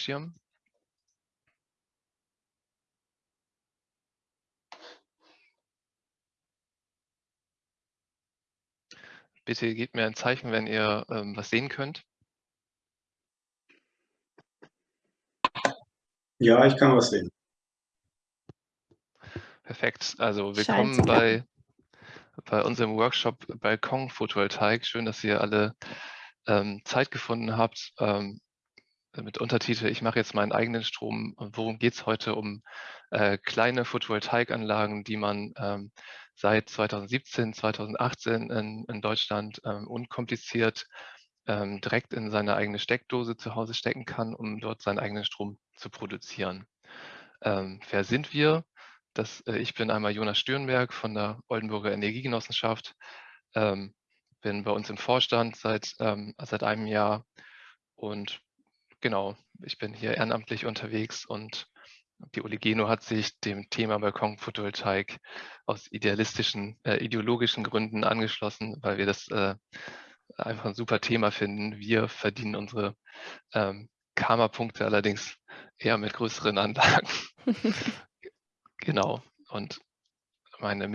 Schirm. Bitte gebt mir ein Zeichen, wenn ihr ähm, was sehen könnt. Ja, ich kann was sehen. Perfekt. Also willkommen bei, bei unserem Workshop Balkon Photovoltaik. Schön, dass ihr alle ähm, Zeit gefunden habt. Ähm, mit Untertitel, ich mache jetzt meinen eigenen Strom. Worum geht es heute? Um äh, kleine Photovoltaikanlagen, die man ähm, seit 2017, 2018 in, in Deutschland ähm, unkompliziert ähm, direkt in seine eigene Steckdose zu Hause stecken kann, um dort seinen eigenen Strom zu produzieren. Ähm, wer sind wir? Das, äh, ich bin einmal Jonas Stürnberg von der Oldenburger Energiegenossenschaft, ähm, bin bei uns im Vorstand seit, ähm, seit einem Jahr und genau, ich bin hier ehrenamtlich unterwegs und die Oligeno hat sich dem Thema Balkon-Photovoltaik aus idealistischen, äh, ideologischen Gründen angeschlossen, weil wir das äh, einfach ein super Thema finden. Wir verdienen unsere ähm, Karma-Punkte allerdings eher mit größeren Anlagen. genau. Und meine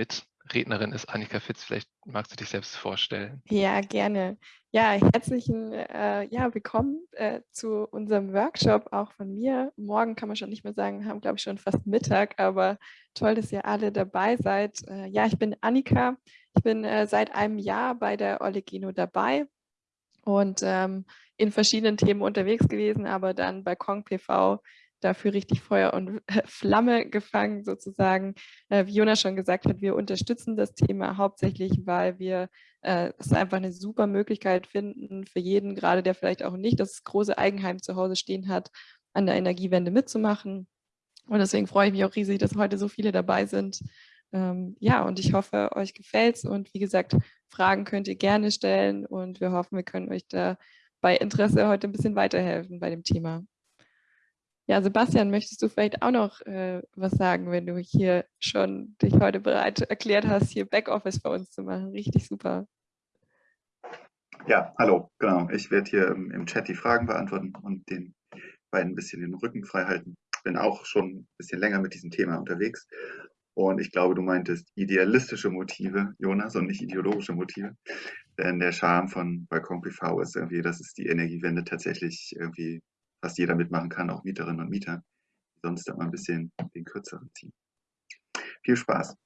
Mitrednerin ist Annika Fitz. Vielleicht magst du dich selbst vorstellen. Ja, gerne. Ja, herzlichen äh, ja, willkommen äh, zu unserem Workshop, auch von mir. Morgen kann man schon nicht mehr sagen, haben, glaube ich, schon fast Mittag, aber toll, dass ihr alle dabei seid. Äh, ja, ich bin Annika. Ich bin äh, seit einem Jahr bei der Olegino dabei und ähm, in verschiedenen Themen unterwegs gewesen, aber dann bei Kong PV dafür richtig Feuer und Flamme gefangen sozusagen. Äh, wie Jonas schon gesagt hat, wir unterstützen das Thema hauptsächlich, weil wir äh, es einfach eine super Möglichkeit finden für jeden, gerade der vielleicht auch nicht das große Eigenheim zu Hause stehen hat, an der Energiewende mitzumachen. Und deswegen freue ich mich auch riesig, dass heute so viele dabei sind. Ähm, ja, und ich hoffe, euch gefällt es. Und wie gesagt, Fragen könnt ihr gerne stellen. Und wir hoffen, wir können euch da bei Interesse heute ein bisschen weiterhelfen bei dem Thema. Ja, Sebastian, möchtest du vielleicht auch noch äh, was sagen, wenn du hier schon dich heute bereit erklärt hast, hier Backoffice bei uns zu machen? Richtig super. Ja, hallo, genau. Ich werde hier im, im, Chat die Fragen beantworten und den beiden ein bisschen den Rücken frei halten. Bin auch schon ein bisschen länger mit diesem Thema unterwegs. Und ich glaube, du meintest idealistische Motive, Jonas, und nicht ideologische Motive. Denn der Charme von Balkon PV ist irgendwie, dass es die Energiewende tatsächlich irgendwie fast jeder mitmachen kann, auch Mieterinnen und Mieter, sonst immer ein bisschen den kürzeren ziehen. Viel Spaß.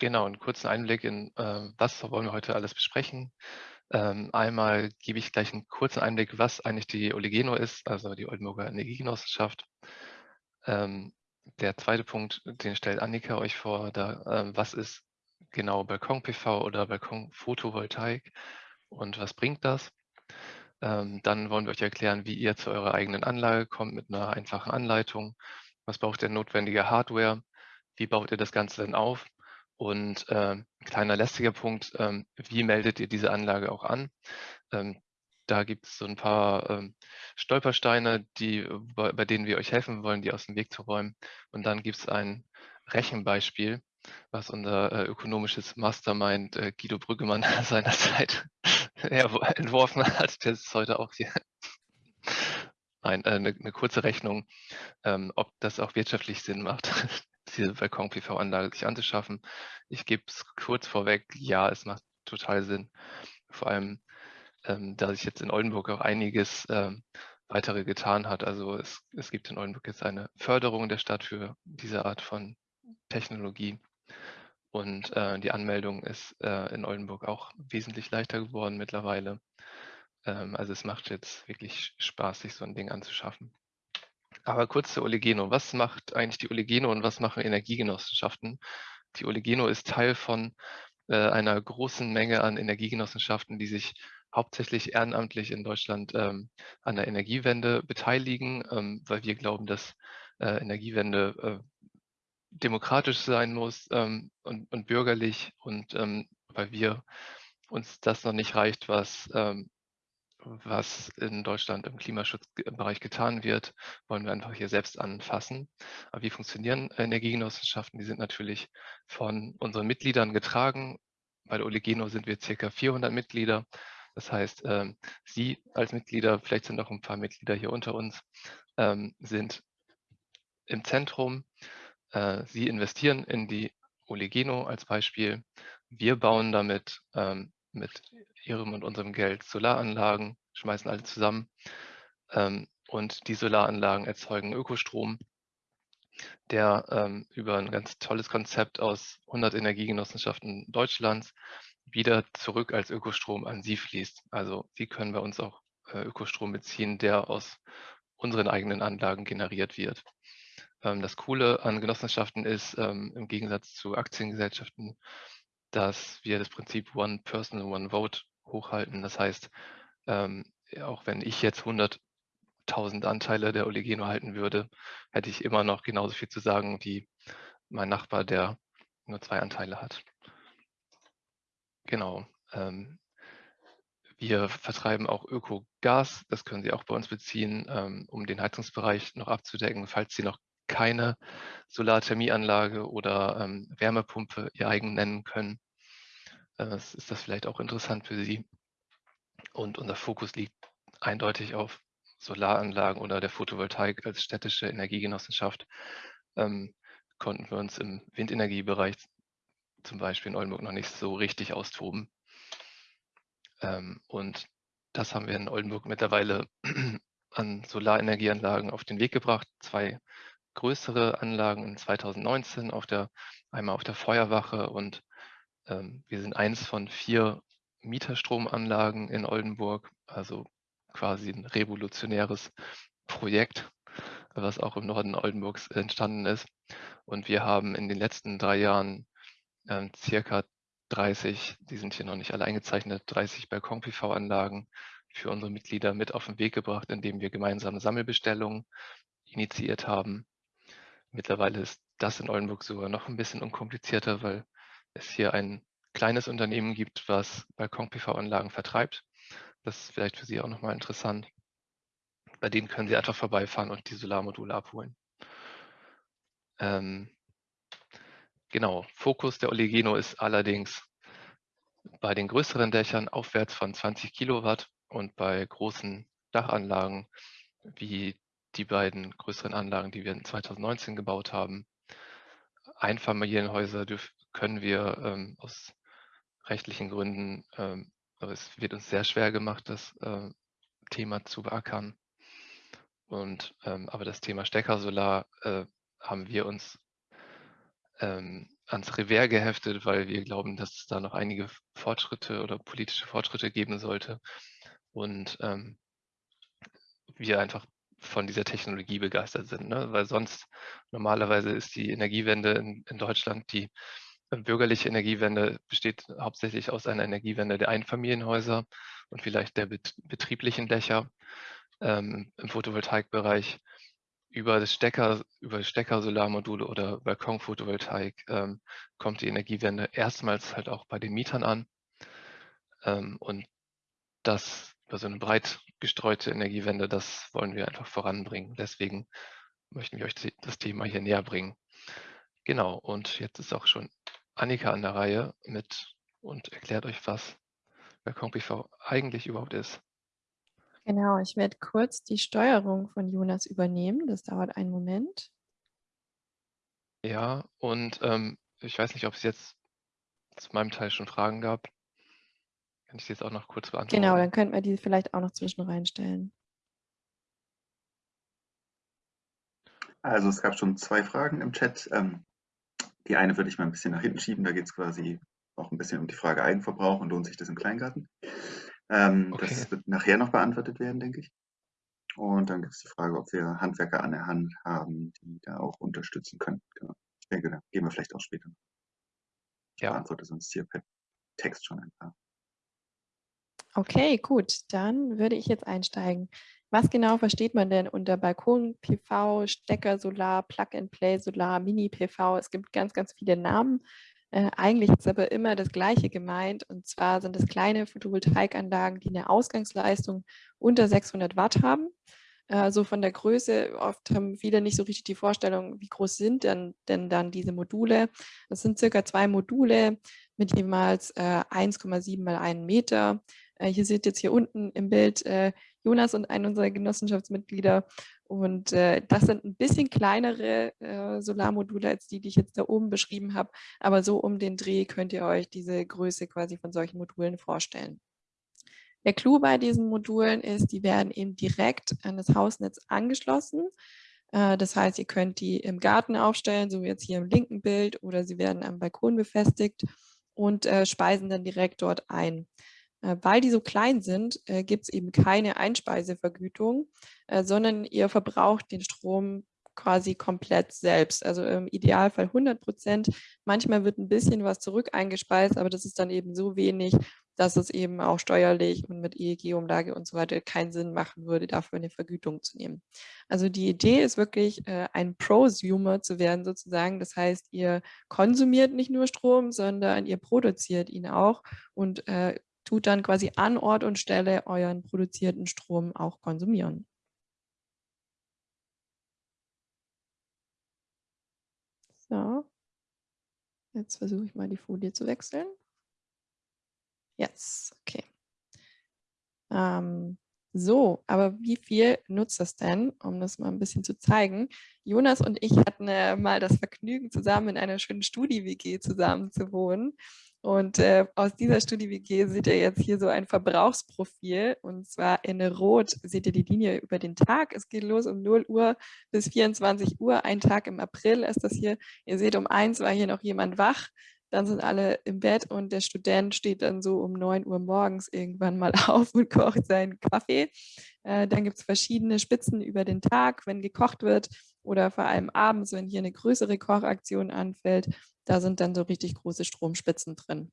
Genau, einen kurzen Einblick in, äh, was wollen wir heute alles besprechen. Ähm, einmal gebe ich gleich einen kurzen Einblick, was eigentlich die Oligeno ist, also die Oldenburger Energiegenossenschaft. Ähm, der zweite Punkt, den stellt Annika euch vor, da, ähm, was ist genau Balkon-PV oder Balkon-Photovoltaik und was bringt das? Ähm, dann wollen wir euch erklären, wie ihr zu eurer eigenen Anlage kommt mit einer einfachen Anleitung. Was braucht ihr notwendige Hardware? Wie baut ihr das Ganze denn auf? Und äh, kleiner lästiger Punkt, ähm, wie meldet ihr diese Anlage auch an? Ähm, da gibt es so ein paar ähm, Stolpersteine, die, bei, bei, denen wir euch helfen wollen, die aus dem Weg zu räumen. Und dann gibt es ein Rechenbeispiel, was unser äh, ökonomisches Mastermind äh, Guido Brüggemann seinerzeit entworfen hat. Der ist heute auch hier. Nein, eine, äh, eine kurze Rechnung, ähm, ob das auch wirtschaftlich Sinn macht, diese Balkon-PV-Anlage sich anzuschaffen. Ich gebe es kurz vorweg, ja, es macht total Sinn. Vor allem, ähm, da sich jetzt in Oldenburg auch einiges ähm, weitere getan hat. Also es, es gibt in Oldenburg jetzt eine Förderung der Stadt für diese Art von Technologie. Und äh, die Anmeldung ist äh, in Oldenburg auch wesentlich leichter geworden mittlerweile. Ähm, also es macht jetzt wirklich Spaß, sich so ein Ding anzuschaffen. Aber kurz zur Oligeno. Was macht eigentlich die Oligeno und was machen Energiegenossenschaften? Die Oligeno ist Teil von äh, einer großen Menge an Energiegenossenschaften, die sich hauptsächlich ehrenamtlich in Deutschland ähm, an der Energiewende beteiligen, ähm, weil wir glauben, dass äh, Energiewende äh, demokratisch sein muss ähm, und, und, bürgerlich und ähm, weil wir uns das noch nicht reicht, was, ähm, was in Deutschland im Klimaschutzbereich getan wird, wollen wir einfach hier selbst anfassen. Aber wie funktionieren Energiegenossenschaften? Die sind natürlich von unseren Mitgliedern getragen. Bei der Oligeno sind wir circa 400 Mitglieder. Das heißt, ähm, Sie als Mitglieder, vielleicht sind auch ein paar Mitglieder hier unter uns, ähm, sind im Zentrum. Äh, Sie investieren in die Oligeno als Beispiel. Wir bauen damit ähm, mit Ihrem und unserem Geld Solaranlagen, schmeißen alle zusammen. Ähm, und die Solaranlagen erzeugen Ökostrom, der ähm, über ein ganz tolles Konzept aus 100 Energiegenossenschaften Deutschlands wieder zurück als Ökostrom an Sie fließt. Also Sie können bei uns auch äh, Ökostrom beziehen, der aus unseren eigenen Anlagen generiert wird. Ähm, das Coole an Genossenschaften ist, ähm, im Gegensatz zu Aktiengesellschaften, dass wir das Prinzip One Person, One Vote hochhalten. Das heißt, ähm, auch wenn ich jetzt 100.000 Anteile der Oligeno halten würde, hätte ich immer noch genauso viel zu sagen wie mein Nachbar, der nur zwei Anteile hat. Genau. Wir vertreiben auch Ökogas, das können Sie auch bei uns beziehen, um den Heizungsbereich noch abzudecken, falls Sie noch keine Solarthermieanlage oder ähm, Wärmepumpe Ihr eigen nennen können. Äh, ist das vielleicht auch interessant für Sie. Und unser Fokus liegt eindeutig auf Solaranlagen oder der Photovoltaik als städtische Energiegenossenschaft. Ähm, konnten wir uns im Windenergiebereich zum Beispiel in Oldenburg noch nicht so richtig austoben. Ähm, und das haben wir in Oldenburg mittlerweile an Solarenergieanlagen auf den Weg gebracht. Zwei größere Anlagen in 2019, auf der, einmal auf der Feuerwache und ähm, wir sind eins von vier Mieterstromanlagen in Oldenburg, also quasi ein revolutionäres Projekt, was auch im Norden Oldenburgs entstanden ist. Und wir haben in den letzten drei Jahren ähm, circa 30, die sind hier noch nicht alle eingezeichnet, 30 Balkon-PV-Anlagen für unsere Mitglieder mit auf den Weg gebracht, indem wir gemeinsame Sammelbestellungen initiiert haben. Mittlerweile ist das in Oldenburg sogar noch ein bisschen unkomplizierter, weil es hier ein kleines Unternehmen gibt, was Balkon-PV-Anlagen vertreibt. Das ist vielleicht für Sie auch nochmal interessant. Bei denen können Sie einfach vorbeifahren und die Solarmodule abholen. Ähm, genau, Fokus der Oligeno ist allerdings bei den größeren Dächern aufwärts von 20 Kilowatt und bei großen Dachanlagen wie die beiden größeren Anlagen, die wir in 2019 gebaut haben. Einfamilienhäuser können wir ähm, aus rechtlichen Gründen, ähm, aber es wird uns sehr schwer gemacht, das äh, Thema zu beackern. Und, ähm, aber das Thema Steckersolar äh, haben wir uns ähm, ans Revers geheftet, weil wir glauben, dass es da noch einige Fortschritte oder politische Fortschritte geben sollte. Und ähm, wir einfach von dieser Technologie begeistert sind. Ne? Weil sonst normalerweise ist die Energiewende in, in Deutschland, die äh, bürgerliche Energiewende besteht hauptsächlich aus einer Energiewende der Einfamilienhäuser und vielleicht der bet betrieblichen Dächer ähm, im Photovoltaikbereich über das Stecker, über Stecker-Solarmodule oder Balkon-Photovoltaik ähm, kommt die Energiewende erstmals halt auch bei den Mietern an. Ähm, und das über so eine breit gestreute Energiewende, das wollen wir einfach voranbringen. Deswegen möchten wir euch das Thema hier näher bringen. Genau, und jetzt ist auch schon Annika an der Reihe mit und erklärt euch, was Balkon PV eigentlich überhaupt ist. Genau, ich werde kurz die Steuerung von Jonas übernehmen. Das dauert einen Moment. Ja, und ähm, ich weiß nicht, ob es jetzt zu meinem Teil schon Fragen gab. Kann ich sie jetzt auch noch kurz beantworten? Genau, dann könnten wir die vielleicht auch noch zwischen reinstellen. Also es gab schon zwei Fragen im Chat. Ähm, die eine würde ich mal ein bisschen nach hinten schieben. Da geht es quasi auch ein bisschen um die Frage Eigenverbrauch und lohnt sich das im Kleingarten. Ähm, okay. Das wird nachher noch beantwortet werden, denke ich. Und dann gibt es die Frage, ob wir Handwerker an der Hand haben, die da auch unterstützen können. Genau. Ich denke, da gehen wir vielleicht auch später. Ich ja. beantworte sonst hier per Text schon ein paar. Okay, gut, dann würde ich jetzt einsteigen. Was genau versteht man denn unter Balkon-PV, Stecker-Solar, Plug-and-Play-Solar, Mini-PV? Es gibt ganz, ganz viele Namen. Äh, eigentlich ist aber immer das Gleiche gemeint. Und zwar sind es kleine Photovoltaikanlagen, die eine Ausgangsleistung unter 600 Watt haben. Also von der Größe, oft haben viele nicht so richtig die Vorstellung, wie groß sind denn, denn dann diese Module. Das sind circa zwei Module mit jeweils äh, 1,7 mal 1 Meter Äh, hier seht jetzt hier unten im Bild äh, Jonas und einen unserer Genossenschaftsmitglieder. Und äh, das sind ein bisschen kleinere äh, Solarmodule als die, die ich jetzt da oben beschrieben habe. Aber so um den Dreh könnt ihr euch diese Größe quasi von solchen Modulen vorstellen. Der Clou bei diesen Modulen ist, die werden eben direkt an das Hausnetz angeschlossen. Äh, das heißt, ihr könnt die im Garten aufstellen, so wie jetzt hier im linken Bild, oder sie werden am Balkon befestigt und äh, speisen dann direkt dort ein. Äh, weil die so klein sind, äh, gibt es eben keine Einspeisevergütung, äh, sondern ihr verbraucht den Strom quasi komplett selbst. Also im Idealfall 100 Prozent. Manchmal wird ein bisschen was zurück eingespeist, aber das ist dann eben so wenig, dass es eben auch steuerlich und mit EEG-Umlage und so weiter keinen Sinn machen würde, dafür eine Vergütung zu nehmen. Also die Idee ist wirklich, ein Prosumer zu werden sozusagen. Das heißt, ihr konsumiert nicht nur Strom, sondern ihr produziert ihn auch und tut dann quasi an Ort und Stelle euren produzierten Strom auch konsumieren. So, jetzt versuche ich mal die Folie zu wechseln. Jetzt, okay. Ähm, so, aber wie viel nutzt das denn, um das mal ein bisschen zu zeigen? Jonas und ich hatten äh, mal das Vergnügen, zusammen in einer schönen Studi-WG zusammen zu wohnen. Und äh, aus dieser Studie WG seht ihr jetzt hier so ein Verbrauchsprofil und zwar in Rot seht ihr die Linie über den Tag. Es geht los um 0 Uhr bis 24 Uhr, ein Tag im April ist das hier. Ihr seht, um eins war hier noch jemand wach, dann sind alle im Bett und der Student steht dann so um 9 Uhr morgens irgendwann mal auf und kocht seinen Kaffee. Äh, dann gibt es verschiedene Spitzen über den Tag, wenn gekocht wird oder vor allem abends, wenn hier eine größere Kochaktion anfällt. Da sind dann so richtig große Stromspitzen drin.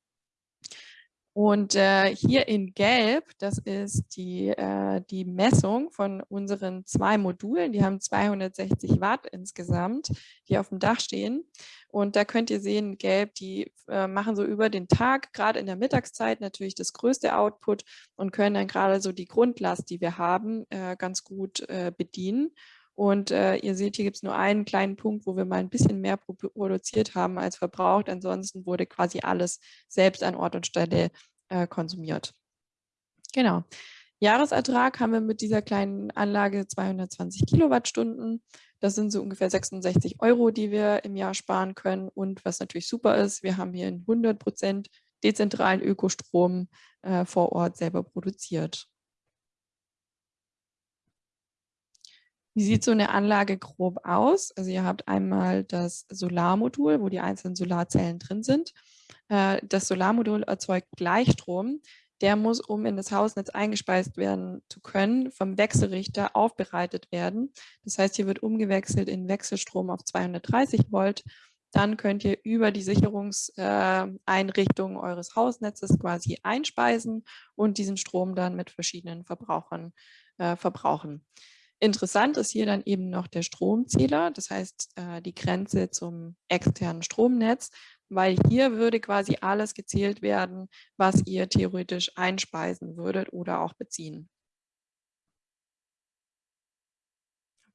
Und äh, hier in Gelb, das ist die, äh, die Messung von unseren zwei Modulen. Die haben 260 Watt insgesamt, die auf dem Dach stehen. Und da könnt ihr sehen, Gelb, die äh, machen so über den Tag, gerade in der Mittagszeit natürlich das größte Output und können dann gerade so die Grundlast, die wir haben, äh, ganz gut äh, bedienen. Und äh, ihr seht, hier gibt es nur einen kleinen Punkt, wo wir mal ein bisschen mehr produziert haben als verbraucht. Ansonsten wurde quasi alles selbst an Ort und Stelle äh, konsumiert. Genau. Jahresertrag haben wir mit dieser kleinen Anlage 220 Kilowattstunden. Das sind so ungefähr 66 Euro, die wir im Jahr sparen können. Und was natürlich super ist, wir haben hier einen 100 Prozent dezentralen Ökostrom äh, vor Ort selber produziert. Wie sieht so eine Anlage grob aus? Also ihr habt einmal das Solarmodul, wo die einzelnen Solarzellen drin sind. Äh, das Solarmodul erzeugt Gleichstrom. Der muss, um in das Hausnetz eingespeist werden zu können, vom Wechselrichter aufbereitet werden. Das heißt, hier wird umgewechselt in Wechselstrom auf 230 Volt. Dann könnt ihr über die Sicherungseinrichtung äh, eures Hausnetzes quasi einspeisen und diesen Strom dann mit verschiedenen Verbrauchern äh, verbrauchen. Interessant ist hier dann eben noch der Stromzähler, das heißt äh, die Grenze zum externen Stromnetz, weil hier würde quasi alles gezählt werden, was ihr theoretisch einspeisen würdet oder auch beziehen.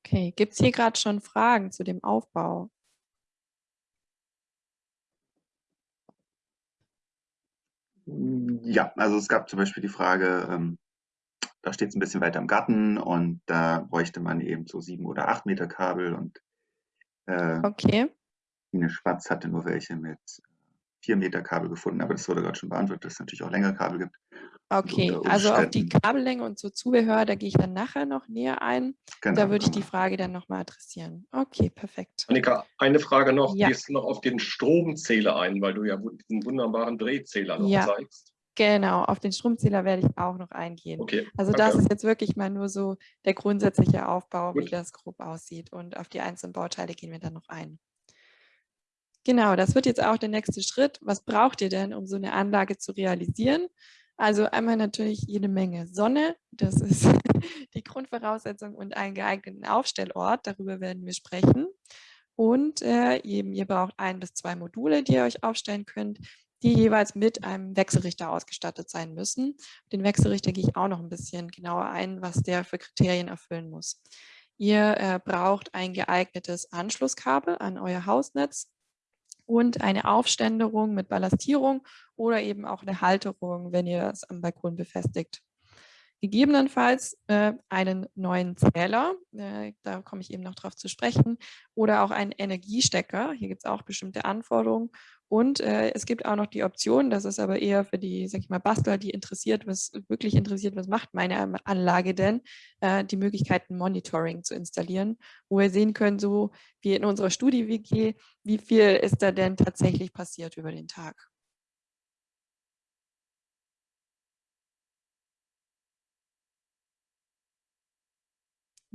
Okay, gibt es hier gerade schon Fragen zu dem Aufbau? Ja, also es gab zum Beispiel die Frage, ähm, da steht es ein bisschen weiter im Garten und da bräuchte man eben so sieben oder acht Meter Kabel und äh, okay. Ine Schwarz hatte nur welche mit vier Meter Kabel gefunden, aber das wurde gerade schon beantwortet, dass es natürlich auch längere Kabel gibt. Okay, also auf die Kabellänge und so Zubehör, da gehe ich dann nachher noch näher ein. Genau, da würde ich die Frage dann nochmal adressieren. Okay, perfekt. Annika, eine Frage noch. Ja. Gehst du noch auf den Stromzähler ein, weil du ja diesen wunderbaren Drehzähler noch ja. zeigst? Genau, auf den Stromzähler werde ich auch noch eingehen. Okay, also danke. das ist jetzt wirklich mal nur so der grundsätzliche Aufbau, Gut. wie das grob aussieht. Und auf die einzelnen Bauteile gehen wir dann noch ein. Genau, das wird jetzt auch der nächste Schritt. Was braucht ihr denn, um so eine Anlage zu realisieren? Also einmal natürlich jede Menge Sonne, das ist die Grundvoraussetzung und einen geeigneten Aufstellort, darüber werden wir sprechen. Und äh, eben, ihr braucht ein bis zwei Module, die ihr euch aufstellen könnt die jeweils mit einem Wechselrichter ausgestattet sein müssen. Den Wechselrichter gehe ich auch noch ein bisschen genauer ein, was der für Kriterien erfüllen muss. Ihr äh, braucht ein geeignetes Anschlusskabel an euer Hausnetz. und eine Aufständerung mit Ballastierung oder eben auch eine Halterung, wenn ihr es am Balkon befestigt. Gegebenenfalls äh, einen neuen Zähler, äh, da komme ich eben noch drauf zu sprechen, oder auch einen Energiestecker. Hier gibt es auch bestimmte Anforderungen. Und äh, es gibt auch noch die Option, das ist aber eher für die, sag ich mal, Bastler, die interessiert, was wirklich interessiert, was macht meine Anlage denn, äh, die Möglichkeiten Monitoring zu installieren, wo wir sehen können, so wie in unserer Studie-WG, wie viel ist da denn tatsächlich passiert über den Tag.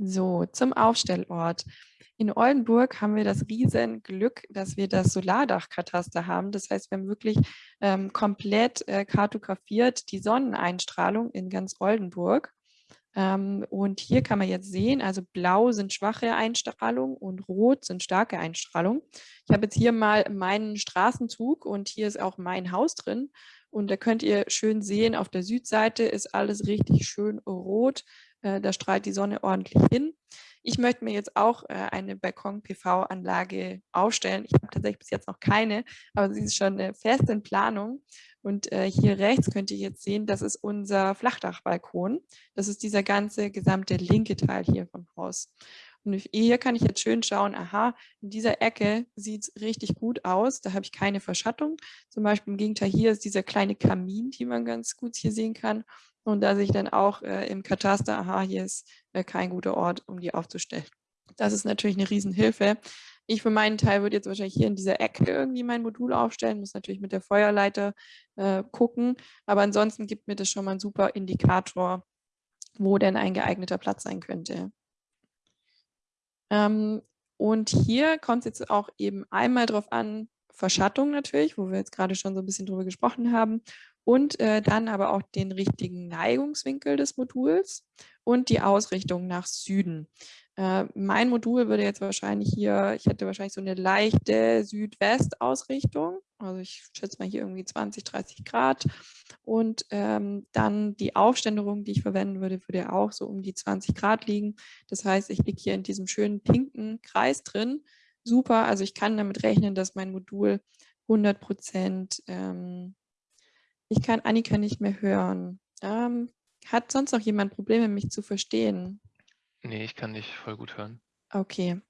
So, zum Aufstellort. In Oldenburg haben wir das Riesenglück, dass wir das Solardachkataster haben. Das heißt, wir haben wirklich ähm, komplett äh, kartografiert die Sonneneinstrahlung in ganz Oldenburg. Ähm, und hier kann man jetzt sehen, also blau sind schwache Einstrahlung und rot sind starke Einstrahlung. Ich habe jetzt hier mal meinen Straßenzug und hier ist auch mein Haus drin. Und da könnt ihr schön sehen, auf der Südseite ist alles richtig schön rot. Äh, da strahlt die Sonne ordentlich hin. Ich möchte mir jetzt auch äh, eine Balkon-PV-Anlage aufstellen. Ich habe tatsächlich bis jetzt noch keine, aber sie ist schon äh, fest in Planung. Und hier rechts könnt ihr jetzt sehen, das ist unser Flachdachbalkon. Das ist dieser ganze gesamte linke Teil hier vom Haus. Und hier kann ich jetzt schön schauen, aha, in dieser Ecke sieht es richtig gut aus. Da habe ich keine Verschattung. Zum Beispiel im Gegenteil, hier ist dieser kleine Kamin, die man ganz gut hier sehen kann. Und da sehe ich dann auch äh, im Kataster, aha, hier ist äh, kein guter Ort, um die aufzustellen. Das ist natürlich eine Riesenhilfe. Ich für meinen Teil würde jetzt wahrscheinlich hier in dieser Ecke irgendwie mein Modul aufstellen, muss natürlich mit der Feuerleiter äh, gucken, aber ansonsten gibt mir das schon mal einen super Indikator, wo denn ein geeigneter Platz sein könnte. Ähm, und hier kommt es jetzt auch eben einmal darauf an, Verschattung natürlich, wo wir jetzt gerade schon so ein bisschen drüber gesprochen haben und äh, dann aber auch den richtigen Neigungswinkel des Moduls und die Ausrichtung nach Süden. Äh, mein Modul würde jetzt wahrscheinlich hier, ich hätte wahrscheinlich so eine leichte Südwest-Ausrichtung, also ich schätze mal hier irgendwie 20, 30 Grad und ähm, dann die Aufständerung, die ich verwenden würde, würde auch so um die 20 Grad liegen. Das heißt, ich liege hier in diesem schönen pinken Kreis drin. Super, also ich kann damit rechnen, dass mein Modul 100 Prozent ähm, ich kann Annika nicht mehr hören. Ähm, hat sonst noch jemand Probleme, mich zu verstehen? Nee, ich kann dich voll gut hören. Okay.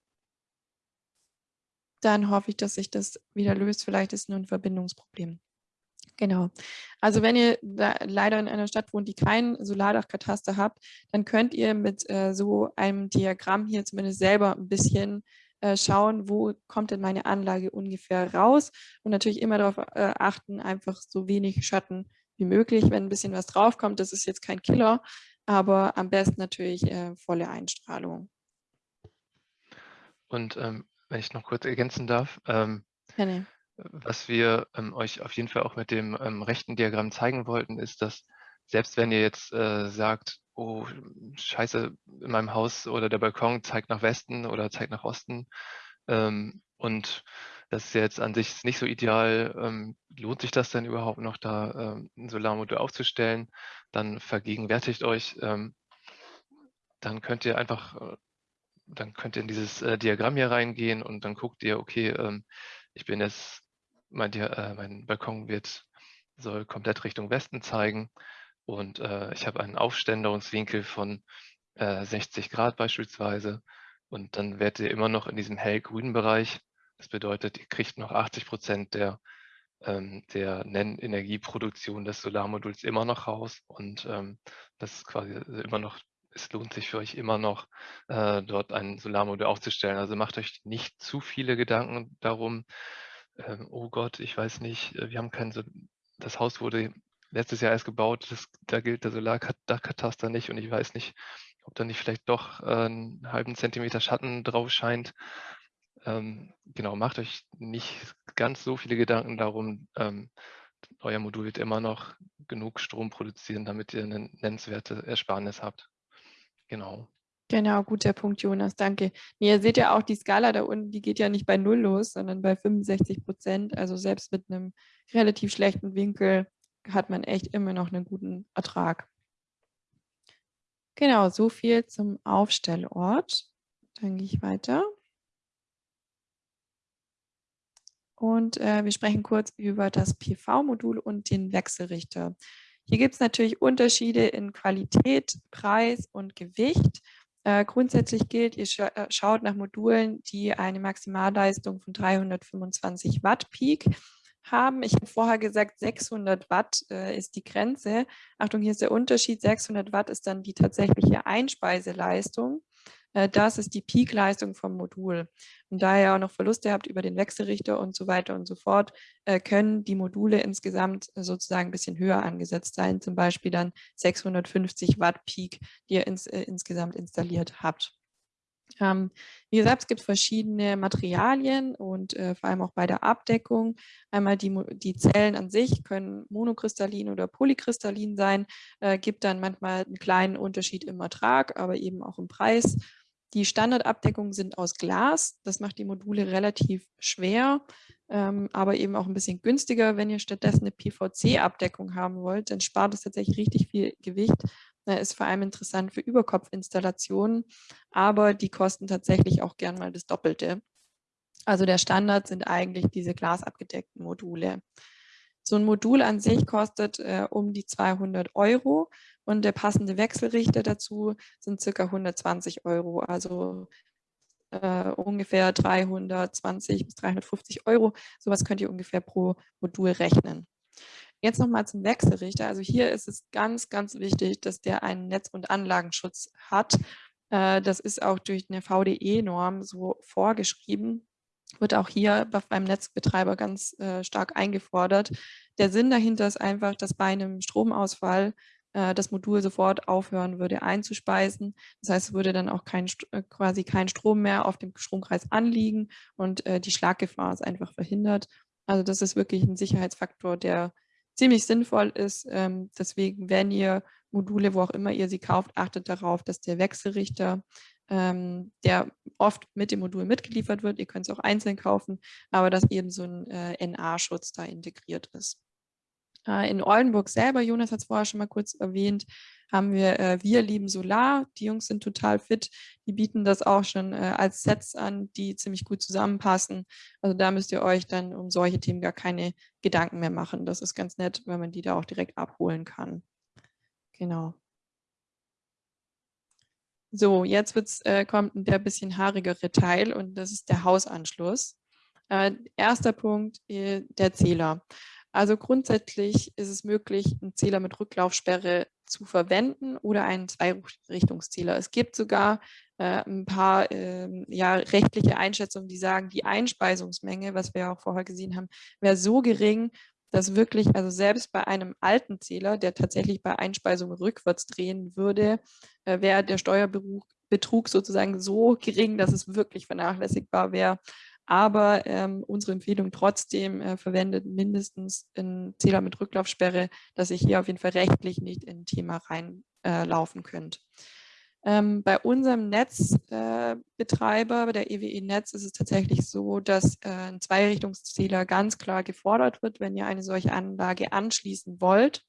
Dann hoffe ich, dass sich das wieder löst. Vielleicht ist nur ein Verbindungsproblem. Genau. Also wenn ihr leider in einer Stadt wohnt, die kein Solardachkataster habt, dann könnt ihr mit äh, so einem Diagramm hier zumindest selber ein bisschen äh, schauen, wo kommt denn meine Anlage ungefähr raus und natürlich immer darauf äh, achten, einfach so wenig Schatten wie möglich, wenn ein bisschen was draufkommt. Das ist jetzt kein Killer, aber am besten natürlich äh, volle Einstrahlung. Und ähm, wenn ich noch kurz ergänzen darf, ähm, ja, nee. was wir ähm, euch auf jeden Fall auch mit dem ähm, rechten Diagramm zeigen wollten, ist, dass selbst wenn ihr jetzt äh, sagt, oh, scheiße, in meinem Haus oder der Balkon zeigt nach Westen oder zeigt nach Osten ähm, und das ist jetzt an sich nicht so ideal, ähm, lohnt sich das denn überhaupt noch, da ähm, ein Solarmodul aufzustellen, dann vergegenwärtigt euch, dann könnt ihr einfach, äh, dann könnt ihr in dieses äh, Diagramm hier reingehen und dann guckt ihr, okay, ähm, ich bin jetzt, mein, äh, mein Balkon wird, soll komplett Richtung Westen zeigen und äh, ich habe einen Aufständerungswinkel von äh, 60 Grad beispielsweise. Und dann werdet ihr immer noch in diesem hellgrünen Bereich. Das bedeutet, ihr kriegt noch 80 Prozent der, ähm, der Nennenergieproduktion des Solarmoduls immer noch raus. Und ähm, das ist quasi immer noch, es lohnt sich für euch immer noch, äh, dort ein Solarmodul aufzustellen. Also macht euch nicht zu viele Gedanken darum, ähm, oh Gott, ich weiß nicht, äh, wir haben kein so das Haus wurde letztes Jahr erst gebaut, das, da gilt der Solardachkataster nicht und ich weiß nicht, ob da nicht vielleicht doch äh, einen halben Zentimeter Schatten drauf scheint. Ähm, genau, macht euch nicht ganz so viele Gedanken darum. Ähm, euer Modul wird immer noch genug Strom produzieren, damit ihr eine nennenswerte Ersparnis habt. Genau. Genau, guter Punkt, Jonas, danke. Nee, ihr seht ja auch, die Skala da unten, die geht ja nicht bei Null los, sondern bei 65 Prozent. Also selbst mit einem relativ schlechten Winkel hat man echt immer noch einen guten Ertrag. Genau, so viel zum Aufstellort. Dann gehe ich weiter. und äh, wir sprechen kurz über das PV-Modul und den Wechselrichter. Hier gibt es natürlich Unterschiede in Qualität, Preis und Gewicht. Äh, grundsätzlich gilt, ihr scha äh, schaut nach Modulen, die eine Maximalleistung von 325 Watt Peak haben. Ich habe vorher gesagt, 600 Watt äh, ist die Grenze. Achtung, hier ist der Unterschied. 600 Watt ist dann die tatsächliche Einspeiseleistung. Äh, das ist die Peak-Leistung vom Modul. Und da ihr auch noch Verluste habt über den Wechselrichter und so weiter und so fort, äh, können die Module insgesamt sozusagen ein bisschen höher angesetzt sein, zum Beispiel dann 650 Watt Peak, die ihr ins, äh, insgesamt installiert habt. Ähm, wie gesagt, es gibt verschiedene Materialien und äh, vor allem auch bei der Abdeckung. Einmal die, die Zellen an sich können monokristallin oder polykristallin sein, äh, gibt dann manchmal einen kleinen Unterschied im Ertrag, aber eben auch im Preis. Die Standardabdeckungen sind aus Glas. Das macht die Module relativ schwer, ähm, aber eben auch ein bisschen günstiger. Wenn ihr stattdessen eine PVC-Abdeckung haben wollt, dann spart es tatsächlich richtig viel Gewicht. Das ist vor allem interessant für Überkopfinstallationen, aber die kosten tatsächlich auch gern mal das Doppelte. Also der Standard sind eigentlich diese glasabgedeckten Module. So ein Modul an sich kostet äh, um die 200 Euro und der passende Wechselrichter dazu sind circa 120 Euro, also äh, ungefähr 320 bis 350 Euro. Sowas könnt ihr ungefähr pro Modul rechnen. Jetzt nochmal zum Wechselrichter. Also hier ist es ganz, ganz wichtig, dass der einen Netz- und Anlagenschutz hat. Äh, das ist auch durch eine VDE-Norm so vorgeschrieben wird auch hier beim Netzbetreiber ganz äh, stark eingefordert. Der Sinn dahinter ist einfach, dass bei einem Stromausfall äh, das Modul sofort aufhören würde einzuspeisen. Das heißt, es würde dann auch kein, äh, quasi kein Strom mehr auf dem Stromkreis anliegen und äh, die Schlaggefahr ist einfach verhindert. Also das ist wirklich ein Sicherheitsfaktor, der ziemlich sinnvoll ist. Ähm, deswegen, wenn ihr Module, wo auch immer ihr sie kauft, achtet darauf, dass der Wechselrichter, ähm, der oft mit dem Modul mitgeliefert wird, ihr könnt es auch einzeln kaufen, aber dass eben so ein äh, NA-Schutz da integriert ist. Äh, in Oldenburg selber, Jonas hat es vorher schon mal kurz erwähnt, haben wir äh, Wir lieben Solar. Die Jungs sind total fit. Die bieten das auch schon äh, als Sets an, die ziemlich gut zusammenpassen. Also da müsst ihr euch dann um solche Themen gar keine Gedanken mehr machen. Das ist ganz nett, wenn man die da auch direkt abholen kann. Genau. So, jetzt wird's, äh, kommt der bisschen haarigere Teil und das ist der Hausanschluss. Äh, erster Punkt, äh, der Zähler. Also grundsätzlich ist es möglich, einen Zähler mit Rücklaufsperre zu verwenden oder einen Zweirichtungszähler. Es gibt sogar äh, ein paar äh, ja, rechtliche Einschätzungen, die sagen, die Einspeisungsmenge, was wir auch vorher gesehen haben, wäre so gering, dass wirklich, also selbst bei einem alten Zähler, der tatsächlich bei Einspeisung rückwärts drehen würde, äh, wäre der Steuerbetrug sozusagen so gering, dass es wirklich vernachlässigbar wäre. Aber ähm, unsere Empfehlung trotzdem äh, verwendet mindestens einen Zähler mit Rücklaufsperre, dass ihr hier auf jeden Fall rechtlich nicht in ein Thema reinlaufen äh, könnt. Ähm, bei unserem Netzbetreiber, äh, der EWE Netz, ist es tatsächlich so, dass äh, ein Zweirichtungszähler ganz klar gefordert wird, wenn ihr eine solche Anlage anschließen wollt.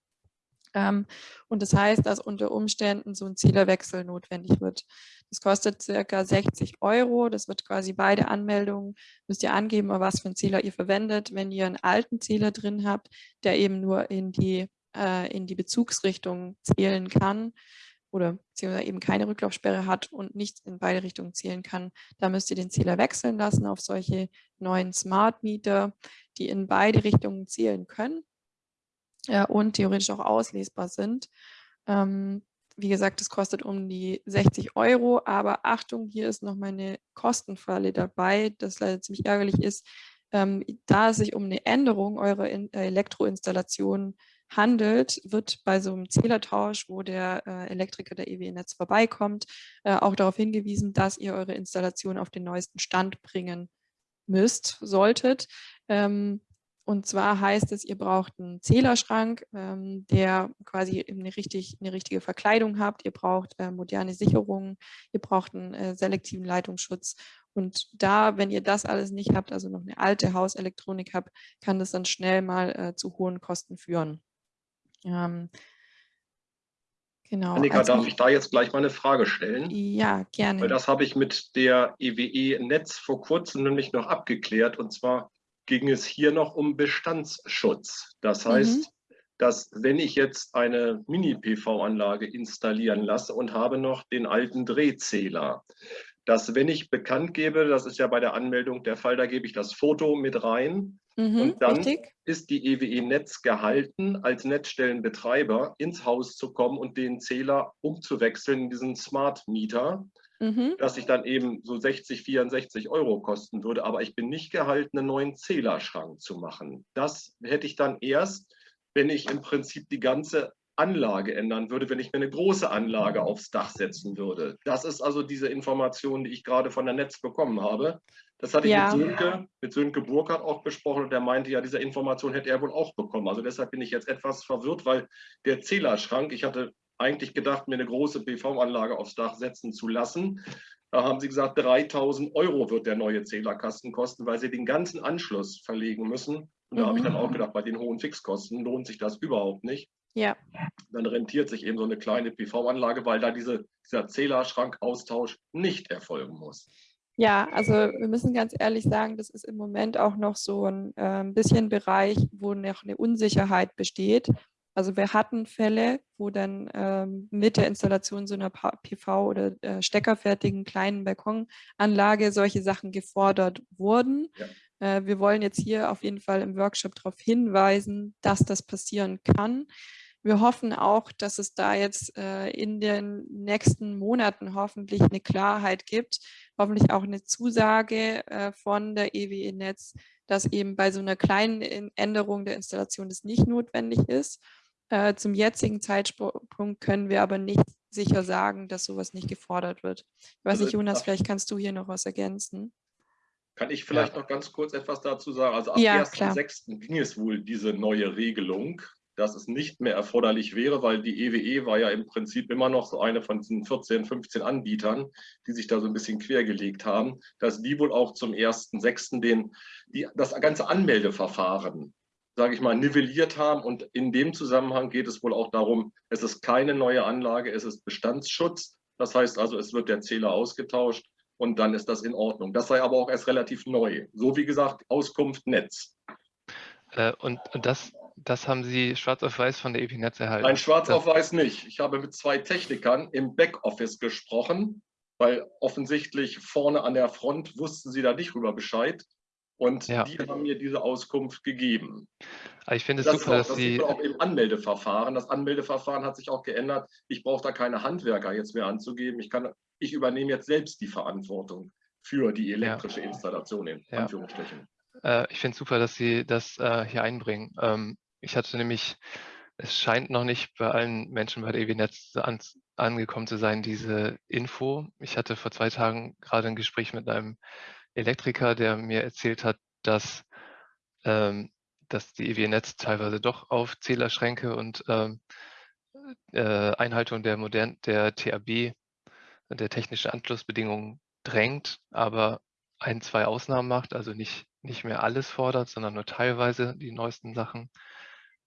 Und das heißt, dass unter Umständen so ein Zählerwechsel notwendig wird. Das kostet circa 60 Euro. Das wird quasi beide Anmeldungen, müsst ihr angeben, was für einen Zähler ihr verwendet. Wenn ihr einen alten Zähler drin habt, der eben nur in die, äh, in die Bezugsrichtung zählen kann, oder beziehungsweise eben keine Rücklaufsperre hat und nicht in beide Richtungen zählen kann, da müsst ihr den Zähler wechseln lassen auf solche neuen Smart Meter, die in beide Richtungen zählen können äh, und theoretisch auch auslesbar sind. Ähm, wie gesagt, das kostet um die 60 Euro, aber Achtung, hier ist noch meine Kostenfalle dabei, das leider ziemlich ärgerlich ist. Ähm, da es sich um eine Änderung eurer In äh, Elektroinstallation handelt, wird bei so einem Zählertausch, wo der äh, Elektriker der EW-Netz vorbeikommt, äh, auch darauf hingewiesen, dass ihr eure Installation auf den neuesten Stand bringen müsst, solltet. Ähm, und zwar heißt es, ihr braucht einen Zählerschrank, ähm, der quasi eine, richtig, eine richtige Verkleidung habt. Ihr braucht äh, moderne Sicherungen, ihr braucht einen äh, selektiven Leitungsschutz. Und da, wenn ihr das alles nicht habt, also noch eine alte Hauselektronik habt, kann das dann schnell mal äh, zu hohen Kosten führen. Ähm, genau. Annika, darf ich da jetzt gleich mal eine Frage stellen? Ja, gerne. Weil das habe ich mit der EWE Netz vor kurzem nämlich noch abgeklärt. Und zwar ging es hier noch um Bestandsschutz. Das heißt, mhm. dass wenn ich jetzt eine Mini-PV-Anlage installieren lasse und habe noch den alten Drehzähler, dass wenn ich bekannt gebe, das ist ja bei der Anmeldung der Fall, da gebe ich das Foto mit rein mhm, und dann richtig. ist die EWE Netz gehalten, als Netzstellenbetreiber ins Haus zu kommen und den Zähler umzuwechseln in diesen Smart Meter, mhm. dass ich dann eben so 60, 64 Euro kosten würde, aber ich bin nicht gehalten, einen neuen Zählerschrank zu machen. Das hätte ich dann erst, wenn ich im Prinzip die ganze Anlage ändern würde, wenn ich mir eine große Anlage aufs Dach setzen würde. Das ist also diese Information, die ich gerade von der Netz bekommen habe. Das hatte ja. ich mit Sönke, mit Sönke Burkhardt auch besprochen und der meinte ja, diese Information hätte er wohl auch bekommen. Also deshalb bin ich jetzt etwas verwirrt, weil der Zählerschrank, ich hatte eigentlich gedacht, mir eine große PV-Anlage aufs Dach setzen zu lassen. Da haben sie gesagt, 3000 Euro wird der neue Zählerkasten kosten, weil sie den ganzen Anschluss verlegen müssen. Und da mhm. habe ich dann auch gedacht, bei den hohen Fixkosten lohnt sich das überhaupt nicht. Ja. Dann rentiert sich eben so eine kleine PV-Anlage, weil da diese, dieser Zählerschrankaustausch nicht erfolgen muss. Ja, also wir müssen ganz ehrlich sagen, das ist im Moment auch noch so ein äh, bisschen Bereich, wo noch eine Unsicherheit besteht. Also wir hatten Fälle, wo dann ähm, mit der Installation so einer PV- oder äh, steckerfertigen kleinen Balkonanlage solche Sachen gefordert wurden. Ja. Äh, wir wollen jetzt hier auf jeden Fall im Workshop darauf hinweisen, dass das passieren kann. Wir hoffen auch, dass es da jetzt äh, in den nächsten Monaten hoffentlich eine Klarheit gibt, hoffentlich auch eine Zusage äh, von der EWE Netz, dass eben bei so einer kleinen Änderung der Installation das nicht notwendig ist. Äh, zum jetzigen Zeitpunkt können wir aber nicht sicher sagen, dass sowas nicht gefordert wird. Ich weiß also, nicht, Jonas, vielleicht kannst du hier noch was ergänzen. Kann ich vielleicht ja. noch ganz kurz etwas dazu sagen? Also ab ja, 1.6. ging es wohl diese neue Regelung dass es nicht mehr erforderlich wäre, weil die EWE e war ja im Prinzip immer noch so eine von diesen 14, 15 Anbietern, die sich da so ein bisschen quergelegt haben, dass die wohl auch zum 1.6. Den, die, das ganze Anmeldeverfahren, sage ich mal, nivelliert haben. Und in dem Zusammenhang geht es wohl auch darum, es ist keine neue Anlage, es ist Bestandsschutz. Das heißt also, es wird der Zähler ausgetauscht und dann ist das in Ordnung. Das sei aber auch erst relativ neu. So wie gesagt, Auskunft Netz. Äh, und, und das das haben Sie schwarz auf weiß von der EPNetz erhalten? Nein, schwarz auf weiß nicht. Ich habe mit zwei Technikern im Backoffice gesprochen, weil offensichtlich vorne an der Front wussten sie da nicht rüber Bescheid. Und ja. die haben mir diese Auskunft gegeben. Ich finde es das super, auch, dass das Sie... auch im Anmeldeverfahren. Das Anmeldeverfahren hat sich auch geändert. Ich brauche da keine Handwerker jetzt mehr anzugeben. Ich, kann, ich übernehme jetzt selbst die Verantwortung für die elektrische ja. Installation in ja. Anführungsstrichen. Äh, ich finde es super, dass Sie das äh, hier einbringen. Ähm, ich hatte nämlich, es scheint noch nicht bei allen Menschen bei der EW-Netz an, angekommen zu sein, diese Info. Ich hatte vor zwei Tagen gerade ein Gespräch mit einem Elektriker, der mir erzählt hat, dass, ähm, dass die EW-Netz teilweise doch auf Zählerschränke und ähm, äh, Einhaltung der, modern, der TAB, der technischen Anschlussbedingungen drängt, aber ein, zwei Ausnahmen macht, also nicht, nicht mehr alles fordert, sondern nur teilweise die neuesten Sachen.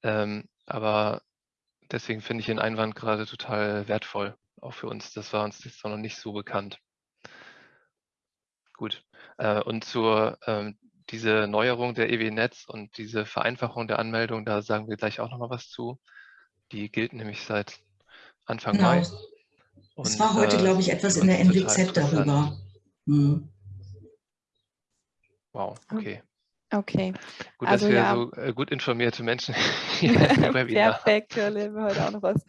Ähm, aber deswegen finde ich den Einwand gerade total wertvoll, auch für uns. Das war uns jetzt noch nicht so bekannt. Gut. Äh, und zur ähm, diese Neuerung der EW-Netz und diese Vereinfachung der Anmeldung, da sagen wir gleich auch noch mal was zu. Die gilt nämlich seit Anfang genau. Mai. es war heute, äh, glaube ich, etwas in der NWZ darüber. Hm. Wow, okay. Okay. Gut, also, dass wir ja. so äh, gut informierte Menschen hier Perfekt, da lernen wir heute auch noch was.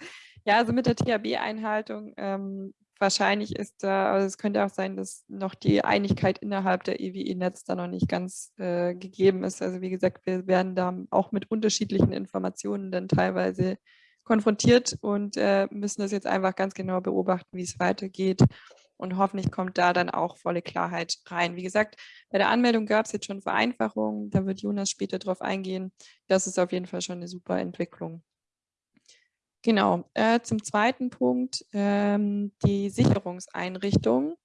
Ja, also mit der THB-Einhaltung, ähm, wahrscheinlich ist da, also es könnte auch sein, dass noch die Einigkeit innerhalb der EWE-Netz da noch nicht ganz äh, gegeben ist. Also wie gesagt, wir werden da auch mit unterschiedlichen Informationen dann teilweise konfrontiert und äh, müssen das jetzt einfach ganz genau beobachten, wie es weitergeht und hoffentlich kommt da dann auch volle Klarheit rein. Wie gesagt, bei der Anmeldung gab es jetzt schon Vereinfachungen, da wird Jonas später drauf eingehen. Das ist auf jeden Fall schon eine super Entwicklung. Genau, äh, zum zweiten Punkt, ähm, die Sicherungseinrichtung.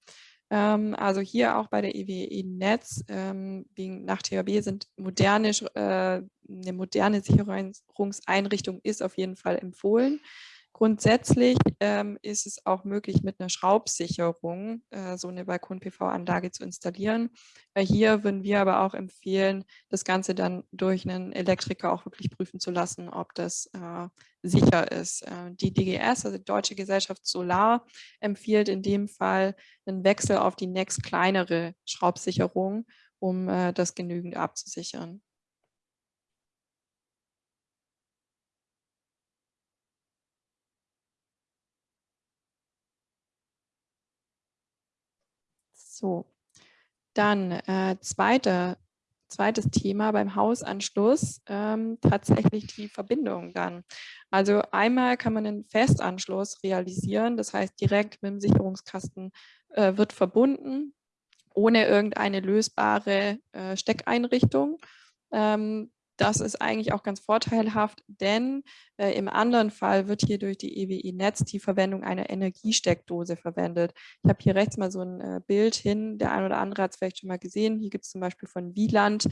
Ähm, also hier auch bei der EWE Netz, ähm, nach THB sind moderne, äh, eine moderne Sicherungseinrichtung ist auf jeden Fall empfohlen. Grundsätzlich ähm, ist es auch möglich, mit einer Schraubsicherung äh, so eine Balkon-PV-Anlage zu installieren. Äh, hier würden wir aber auch empfehlen, das Ganze dann durch einen Elektriker auch wirklich prüfen zu lassen, ob das äh, sicher ist. Äh, die DGS, also die Deutsche Gesellschaft Solar, empfiehlt in dem Fall einen Wechsel auf die nächst kleinere Schraubsicherung, um äh, das genügend abzusichern. So, dann äh, zweite, zweites Thema beim Hausanschluss, ähm, tatsächlich die Verbindung dann. Also einmal kann man einen Festanschluss realisieren, das heißt direkt mit dem Sicherungskasten äh, wird verbunden, ohne irgendeine lösbare äh, Steckeinrichtung. Ähm, das ist eigentlich auch ganz vorteilhaft, denn äh, im anderen Fall wird hier durch die EWI Netz die Verwendung einer Energiesteckdose verwendet. Ich habe hier rechts mal so ein äh, Bild hin, der ein oder andere hat es vielleicht schon mal gesehen. Hier gibt es zum Beispiel von Wieland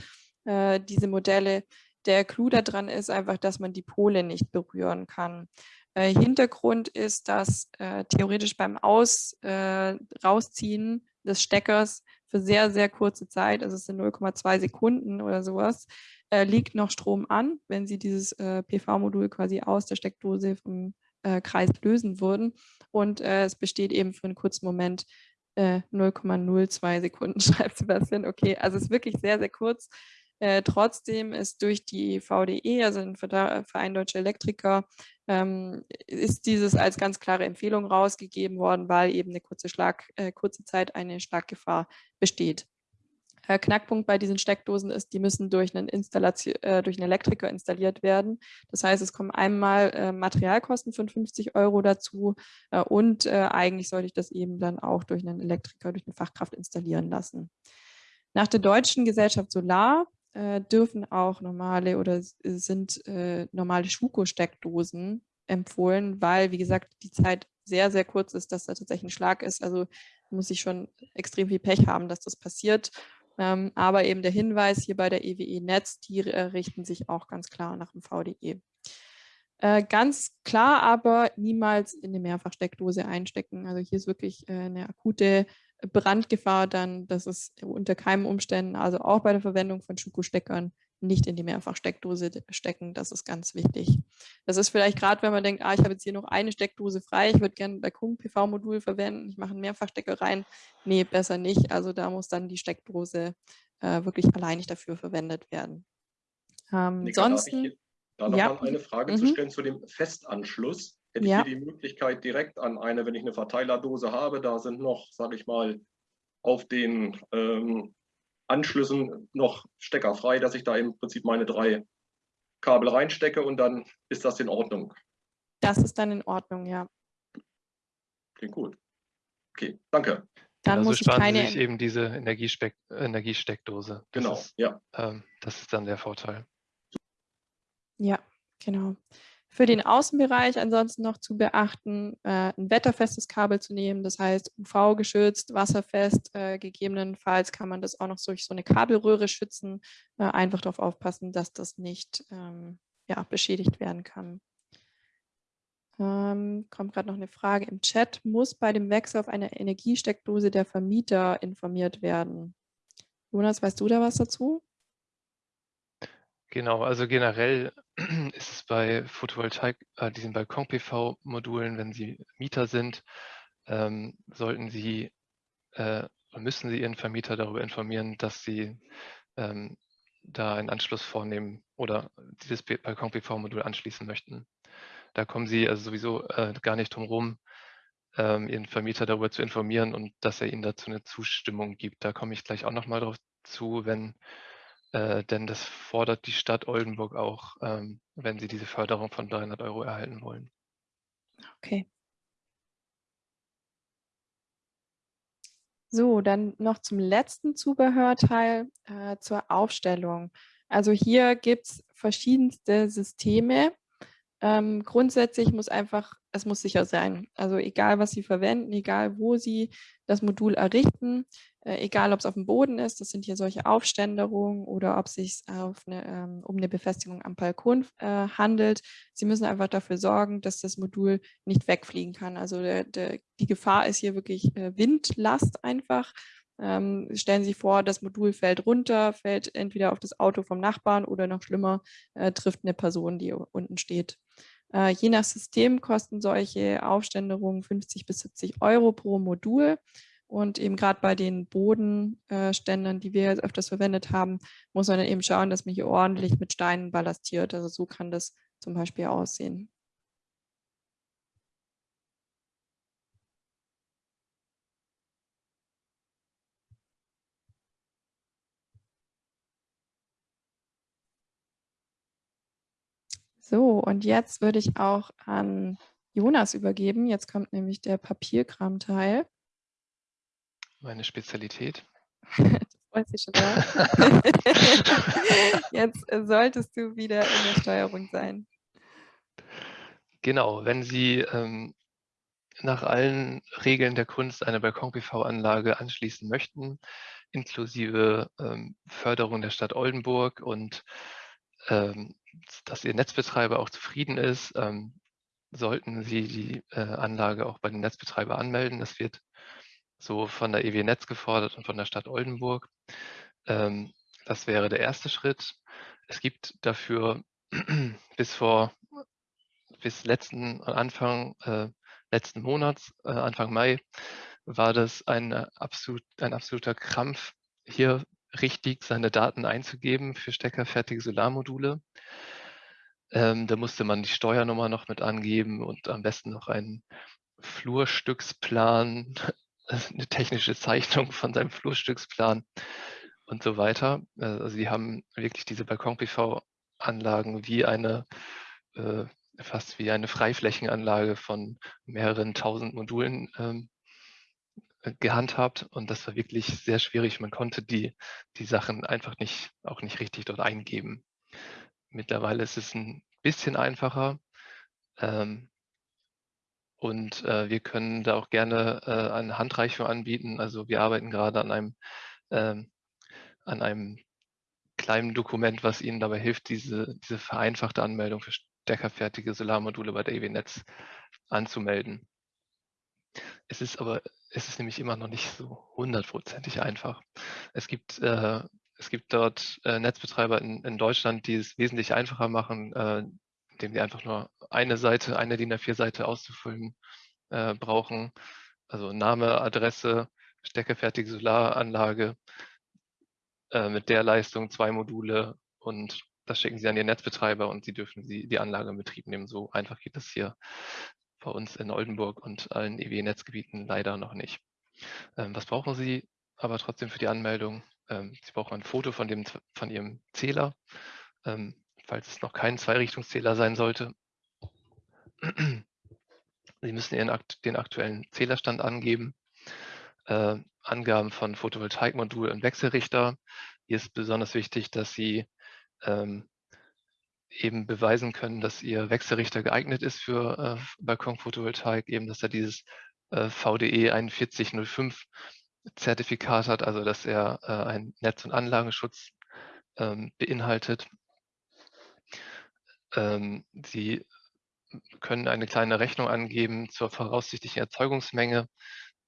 äh, diese Modelle. Der Clou daran ist einfach, dass man die Pole nicht berühren kann. Äh, Hintergrund ist, dass äh, theoretisch beim Aus, äh, Rausziehen des Steckers für sehr, sehr kurze Zeit, also es sind 0,2 Sekunden oder sowas, äh, liegt noch Strom an, wenn Sie dieses äh, PV-Modul quasi aus der Steckdose vom äh, Kreis lösen würden. Und äh, es besteht eben für einen kurzen Moment 0,02 äh, Sekunden, schreibt Sebastian. Okay, also es ist wirklich sehr, sehr kurz. Äh, trotzdem ist durch die VDE, also den Verein Deutsche Elektriker, ähm, ist dieses als ganz klare Empfehlung rausgegeben worden, weil eben eine kurze, Schlag, kurze Zeit eine Schlaggefahr besteht. Äh, Knackpunkt bei diesen Steckdosen ist, die müssen durch einen, Installation, äh, durch einen Elektriker installiert werden. Das heißt, es kommen einmal äh, Materialkosten von 50 Euro dazu äh, und äh, eigentlich sollte ich das eben dann auch durch einen Elektriker, durch eine Fachkraft installieren lassen. Nach der Deutschen Gesellschaft Solar äh, dürfen auch normale oder sind normale Schuko-Steckdosen empfohlen, weil, wie gesagt, die Zeit sehr, sehr kurz ist, dass da tatsächlich ein Schlag ist. Also muss ich schon extrem viel Pech haben, dass das passiert. Ähm, aber eben der Hinweis hier bei der EWE Netz, die äh, richten sich auch ganz klar nach dem VDE. Äh, ganz klar aber niemals in eine Mehrfachsteckdose einstecken. Also hier ist wirklich äh, eine akute Brandgefahr dann, dass es unter keinen Umständen, also auch bei der Verwendung von Schuko-Steckern, nicht in die Mehrfachsteckdose stecken. Das ist ganz wichtig. Das ist vielleicht gerade, wenn man denkt, ah, ich habe jetzt hier noch eine Steckdose frei, ich würde gerne bei Kung PV-Modul verwenden, ich mache einen Mehrfachstecker rein. Nee, besser nicht. Also da muss dann die Steckdose äh, wirklich alleinig dafür verwendet werden. Ähm, Nika, ansonsten, da noch ja. eine Frage mhm. zu stellen zu dem Festanschluss. Hätte ja. ich hier die Möglichkeit direkt an eine, wenn ich eine Verteilerdose habe, da sind noch, sage ich mal, auf den ähm, Anschlüssen noch steckerfrei, dass ich da im Prinzip meine drei Kabel reinstecke und dann ist das in Ordnung. Das ist dann in Ordnung, ja. Klingt gut. Okay, danke. Dann also muss ich keine... sich eben diese Energiespeck Energiesteckdose. Das genau, ist, ja. Ähm, das ist dann der Vorteil. Ja, genau. Für den Außenbereich ansonsten noch zu beachten, äh, ein wetterfestes Kabel zu nehmen, das heißt UV-geschützt, wasserfest. Äh, gegebenenfalls kann man das auch noch durch so eine Kabelröhre schützen. Äh, einfach darauf aufpassen, dass das nicht ähm, ja, beschädigt werden kann. Ähm, kommt gerade noch eine Frage im Chat. Muss bei dem Wechsel auf eine Energiesteckdose der Vermieter informiert werden? Jonas, weißt du da was dazu? Genau, also generell ist es bei Photovoltaik, äh, diesen Balkon-PV-Modulen, wenn Sie Mieter sind, ähm, sollten Sie äh, müssen Sie Ihren Vermieter darüber informieren, dass Sie ähm, da einen Anschluss vornehmen oder dieses Balkon-PV-Modul anschließen möchten. Da kommen Sie also sowieso äh, gar nicht drum rum, ähm, Ihren Vermieter darüber zu informieren und dass er Ihnen dazu eine Zustimmung gibt. Da komme ich gleich auch nochmal drauf zu, wenn äh, denn das fordert die Stadt Oldenburg auch, ähm, wenn sie diese Förderung von 300 Euro erhalten wollen. Okay. So, dann noch zum letzten Zubehörteil äh, zur Aufstellung. Also hier gibt es verschiedenste Systeme. Ähm, grundsätzlich muss einfach es muss sicher sein. Also egal, was Sie verwenden, egal, wo Sie das Modul errichten, äh, egal, ob es auf dem Boden ist, das sind hier solche Aufständerungen oder ob es sich eine, ähm, um eine Befestigung am Balkon äh, handelt. Sie müssen einfach dafür sorgen, dass das Modul nicht wegfliegen kann. Also der, der, die Gefahr ist hier wirklich äh, Windlast einfach. Ähm, stellen Sie sich vor, das Modul fällt runter, fällt entweder auf das Auto vom Nachbarn oder noch schlimmer, äh, trifft eine Person, die unten steht. Äh, je nach System kosten solche Aufständerungen 50 bis 70 Euro pro Modul. Und eben gerade bei den Bodenständern, die wir jetzt öfters verwendet haben, muss man dann eben schauen, dass man hier ordentlich mit Steinen ballastiert. Also so kann das zum Beispiel aussehen. So, und jetzt würde ich auch an Jonas übergeben. Jetzt kommt nämlich der Papierkram-Teil. Meine Spezialität. das freut sich schon sehr. jetzt solltest du wieder in der Steuerung sein. Genau, wenn Sie ähm, nach allen Regeln der Kunst eine Balkon-PV-Anlage anschließen möchten, inklusive ähm, Förderung der Stadt Oldenburg und ähm, dass Ihr Netzbetreiber auch zufrieden ist, ähm, sollten Sie die äh, Anlage auch bei dem Netzbetreiber anmelden. Das wird so von der EW Netz gefordert und von der Stadt Oldenburg. Ähm, das wäre der erste Schritt. Es gibt dafür bis vor bis letzten Anfang äh, letzten Monats, äh, Anfang Mai, war das ein, absolut, ein absoluter Krampf, hier richtig seine Daten einzugeben für steckerfertige Solarmodule. Ähm, da musste man die Steuernummer noch mit angeben und am besten noch einen Flurstücksplan, eine technische Zeichnung von seinem Flurstücksplan und so weiter. Also sie haben wirklich diese Balkon-PV-Anlagen wie eine, äh, fast wie eine Freiflächenanlage von mehreren tausend Modulen ähm, gehandhabt und das war wirklich sehr schwierig. Man konnte die, die Sachen einfach nicht, auch nicht richtig dort eingeben. Mittlerweile ist es ein bisschen einfacher ähm, und äh, wir können da auch gerne äh, eine Handreichung anbieten. Also wir arbeiten gerade an einem, ähm, an einem kleinen Dokument, was Ihnen dabei hilft, diese, diese vereinfachte Anmeldung für steckerfertige Solarmodule bei der EW Netz anzumelden. Es ist aber, es ist nämlich immer noch nicht so hundertprozentig einfach. Es gibt, äh, es gibt dort äh, Netzbetreiber in, in, Deutschland, die es wesentlich einfacher machen, äh, indem sie einfach nur eine Seite, eine DIN A4-Seite auszufüllen äh, brauchen. Also Name, Adresse, steckerfertige Solaranlage äh, mit der Leistung, zwei Module und das schicken sie an ihren Netzbetreiber und sie dürfen sie die Anlage in Betrieb nehmen. So einfach geht das hier bei uns in Oldenburg und allen EW-Netzgebieten leider noch nicht. Ähm, was brauchen Sie aber trotzdem für die Anmeldung? Ähm, Sie brauchen ein Foto von, dem, von Ihrem Zähler, ähm, falls es noch kein Zweirichtungszähler sein sollte. Sie müssen Ihren, den aktuellen Zählerstand angeben. Äh, Angaben von Photovoltaikmodul und Wechselrichter. Hier ist besonders wichtig, dass Sie ähm, eben beweisen können, dass Ihr Wechselrichter geeignet ist für äh, Balkonphotovoltaik, eben dass er dieses äh, VDE 4105 Zertifikat hat, also dass er äh, einen Netz- und Anlagenschutz ähm, beinhaltet. Ähm, Sie können eine kleine Rechnung angeben zur voraussichtlichen Erzeugungsmenge.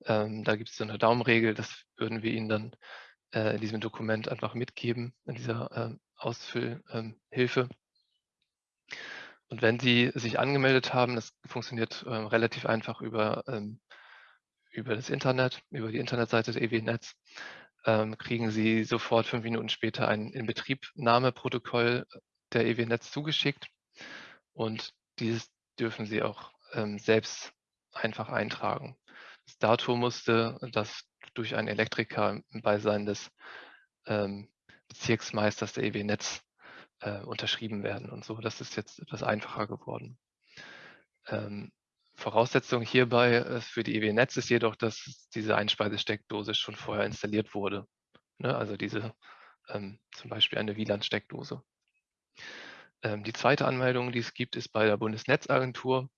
Ähm, da gibt es so eine Daumenregel, das würden wir Ihnen dann äh, in diesem Dokument einfach mitgeben, in dieser äh, Ausfüllhilfe. Und wenn Sie sich angemeldet haben, das funktioniert ähm, relativ einfach über, ähm, über das Internet, über die Internetseite des EW-Netz, ähm, kriegen Sie sofort fünf Minuten später ein Inbetriebnahmeprotokoll der EW-Netz zugeschickt. Und dieses dürfen Sie auch ähm, selbst einfach eintragen. Das Datum musste das durch einen Elektriker im Beisein des ähm, Bezirksmeisters der EW-Netz äh, unterschrieben werden und so. Das ist jetzt etwas einfacher geworden. Ähm, Voraussetzung hierbei äh, für die EW-Netz ist jedoch, dass diese Einspeisesteckdose schon vorher installiert wurde. Ne? Also diese ähm, zum Beispiel eine WLAN-Steckdose. Ähm, die zweite Anmeldung, die es gibt, ist bei der Bundesnetzagentur.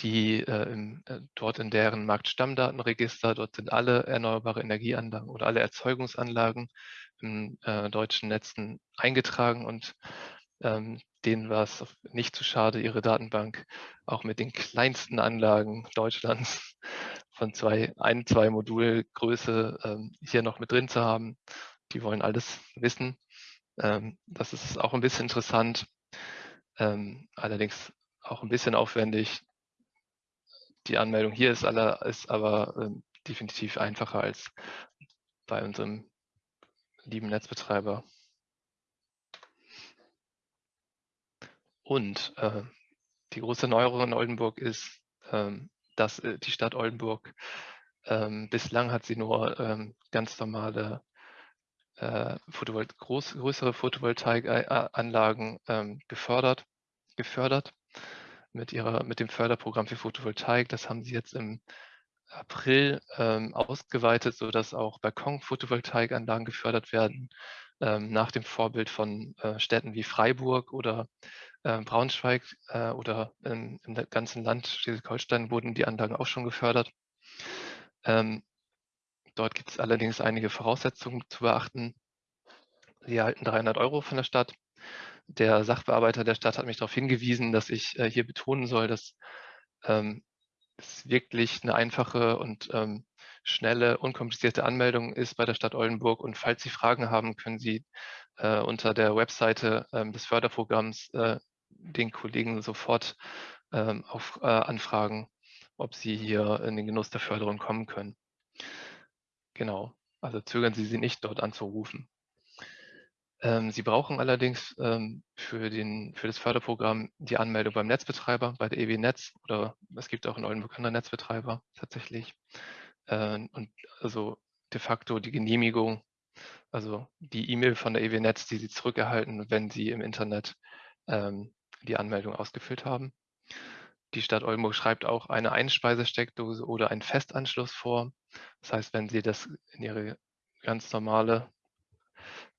Die äh, im, äh, dort in deren Marktstammdatenregister, dort sind alle erneuerbare Energieanlagen oder alle Erzeugungsanlagen in äh, deutschen Netzen eingetragen und ähm, denen war es nicht zu schade, ihre Datenbank auch mit den kleinsten Anlagen Deutschlands von zwei, ein, zwei Modulgröße ähm, hier noch mit drin zu haben. Die wollen alles wissen. Ähm, das ist auch ein bisschen interessant, ähm, allerdings auch ein bisschen aufwendig. Die Anmeldung hier ist, aller, ist aber ähm, definitiv einfacher als bei unserem lieben Netzbetreiber. Und äh, die große Neuerung in Oldenburg ist, ähm, dass äh, die Stadt Oldenburg ähm, bislang hat sie nur ähm, ganz normale äh, Photovol groß, größere Photovoltaikanlagen ähm, gefördert, gefördert mit, ihrer, mit dem Förderprogramm für Photovoltaik. Das haben sie jetzt im April ähm, ausgeweitet, sodass auch Balkon-Photovoltaikanlagen gefördert werden, ähm, nach dem Vorbild von äh, Städten wie Freiburg oder äh, Braunschweig äh, oder in, im ganzen Land Schleswig-Holstein wurden die Anlagen auch schon gefördert. Ähm, dort gibt es allerdings einige Voraussetzungen zu beachten. Sie erhalten 300 Euro von der Stadt. Der Sachbearbeiter der Stadt hat mich darauf hingewiesen, dass ich äh, hier betonen soll, dass ähm, es wirklich eine einfache und ähm, schnelle, unkomplizierte Anmeldung ist bei der Stadt Oldenburg. Und falls Sie Fragen haben, können Sie äh, unter der Webseite ähm, des Förderprogramms äh, den Kollegen sofort ähm, auf, äh, anfragen, ob sie hier in den Genuss der Förderung kommen können. Genau, also zögern Sie sie nicht, dort anzurufen. Ähm, sie brauchen allerdings ähm, für, den, für das Förderprogramm die Anmeldung beim Netzbetreiber, bei der EW Netz oder es gibt auch in Oldenburg andere Netzbetreiber tatsächlich. Äh, und also de facto die Genehmigung, also die E-Mail von der EW Netz, die Sie zurückerhalten, wenn Sie im Internet ähm, die Anmeldung ausgefüllt haben. Die Stadt Oldenburg schreibt auch eine Einspeisesteckdose oder einen Festanschluss vor. Das heißt, wenn Sie das in Ihre ganz normale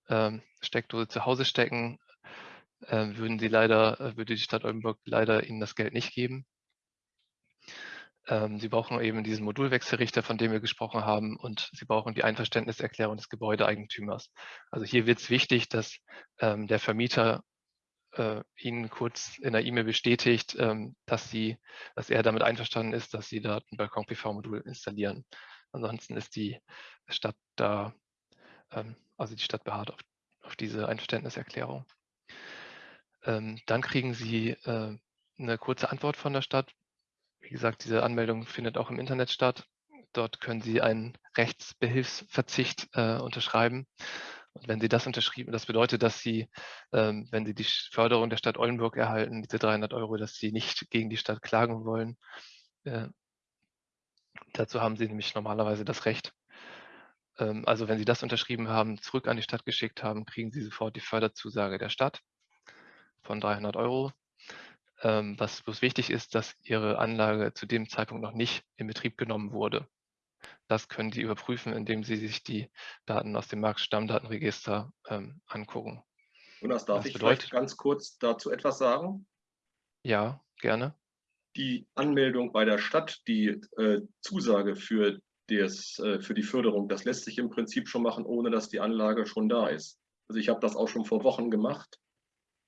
ähm, Steckdose zu Hause stecken, äh, würden Sie leider, äh, würde die Stadt Oldenburg leider Ihnen das Geld nicht geben. Ähm, Sie brauchen eben diesen Modulwechselrichter, von dem wir gesprochen haben, und Sie brauchen die Einverständniserklärung des Gebäudeeigentümers. Also hier wird es wichtig, dass ähm, der Vermieter äh, Ihnen kurz in der E-Mail bestätigt, dass, Sie, dass er damit einverstanden ist, dass Sie da ein Balkon-PV-Modul installieren. Ansonsten ist die Stadt da, also die Stadt beharrt auf, auf diese Einverständniserklärung. Ähm, dann kriegen Sie äh, eine kurze Antwort von der Stadt. Wie gesagt, diese Anmeldung findet auch im Internet statt. Dort können Sie einen Rechtsbehilfsverzicht äh, unterschreiben. Und wenn Sie das unterschrieben, das bedeutet, dass Sie, ähm, wenn Sie die Förderung der Stadt Oldenburg erhalten, diese 300 Euro, dass Sie nicht gegen die Stadt klagen wollen. Äh, dazu haben Sie nämlich normalerweise das Recht. Ähm, also wenn Sie das unterschrieben haben, zurück an die Stadt geschickt haben, kriegen Sie sofort die Förderzusage der Stadt von 300 Euro. Ähm, was bloß wichtig ist, dass Ihre Anlage zu dem Zeitpunkt noch nicht in Betrieb genommen wurde. Das können Sie überprüfen, indem Sie sich die Daten aus dem Marktstammdatenregister ähm, angucken. Jonas, darf das ich bedeutet, vielleicht ganz kurz dazu etwas sagen? Ja, gerne. Die Anmeldung bei der Stadt, die äh, Zusage für, des, äh, für die Förderung, das lässt sich im Prinzip schon machen, ohne dass die Anlage schon da ist. Also ich habe das auch schon vor Wochen gemacht.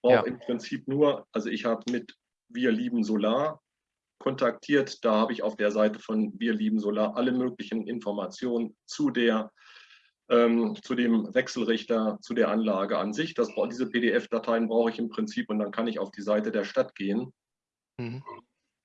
Brauche ja. im Prinzip nur, also ich habe mit Wir lieben Solar kontaktiert. Da habe ich auf der Seite von Wir lieben Solar alle möglichen Informationen zu der ähm, zu dem Wechselrichter, zu der Anlage an sich. Das, diese PDF-Dateien brauche ich im Prinzip und dann kann ich auf die Seite der Stadt gehen. Mhm.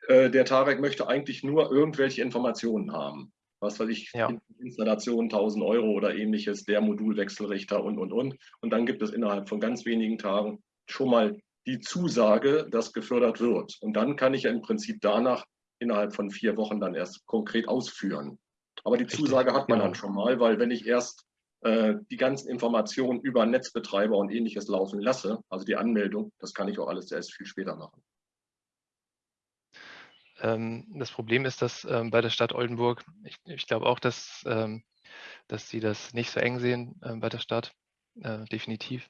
Äh, der Tarek möchte eigentlich nur irgendwelche Informationen haben. Was weiß ich, ja. Installation 1000 Euro oder ähnliches, der Modulwechselrichter und, und, und. Und dann gibt es innerhalb von ganz wenigen Tagen schon mal die Zusage, dass gefördert wird. Und dann kann ich ja im Prinzip danach innerhalb von vier Wochen dann erst konkret ausführen. Aber die Zusage hat man dann schon mal, weil wenn ich erst äh, die ganzen Informationen über Netzbetreiber und ähnliches laufen lasse, also die Anmeldung, das kann ich auch alles erst viel später machen. Ähm, das Problem ist, dass ähm, bei der Stadt Oldenburg, ich, ich glaube auch, dass, ähm, dass sie das nicht so eng sehen bei der Stadt, äh, definitiv.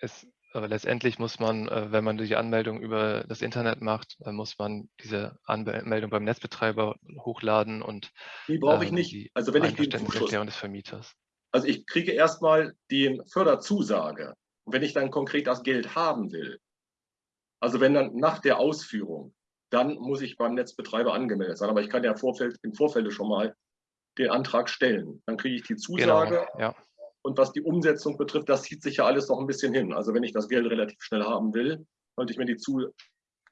Es aber letztendlich muss man, äh, wenn man die Anmeldung über das Internet macht, muss man diese Anmeldung beim Netzbetreiber hochladen und die brauche ich nicht. Also wenn ich den Zuschuss des Vermieters. Also ich kriege erstmal die Förderzusage. Und wenn ich dann konkret das Geld haben will, also wenn dann nach der Ausführung, dann muss ich beim Netzbetreiber angemeldet sein. Aber ich kann ja Vorfeld, im Vorfeld schon mal den Antrag stellen. Dann kriege ich die Zusage. Genau, ja. Und was die Umsetzung betrifft, das zieht sich ja alles noch ein bisschen hin. Also wenn ich das Geld relativ schnell haben will, sollte ich mir die, Zu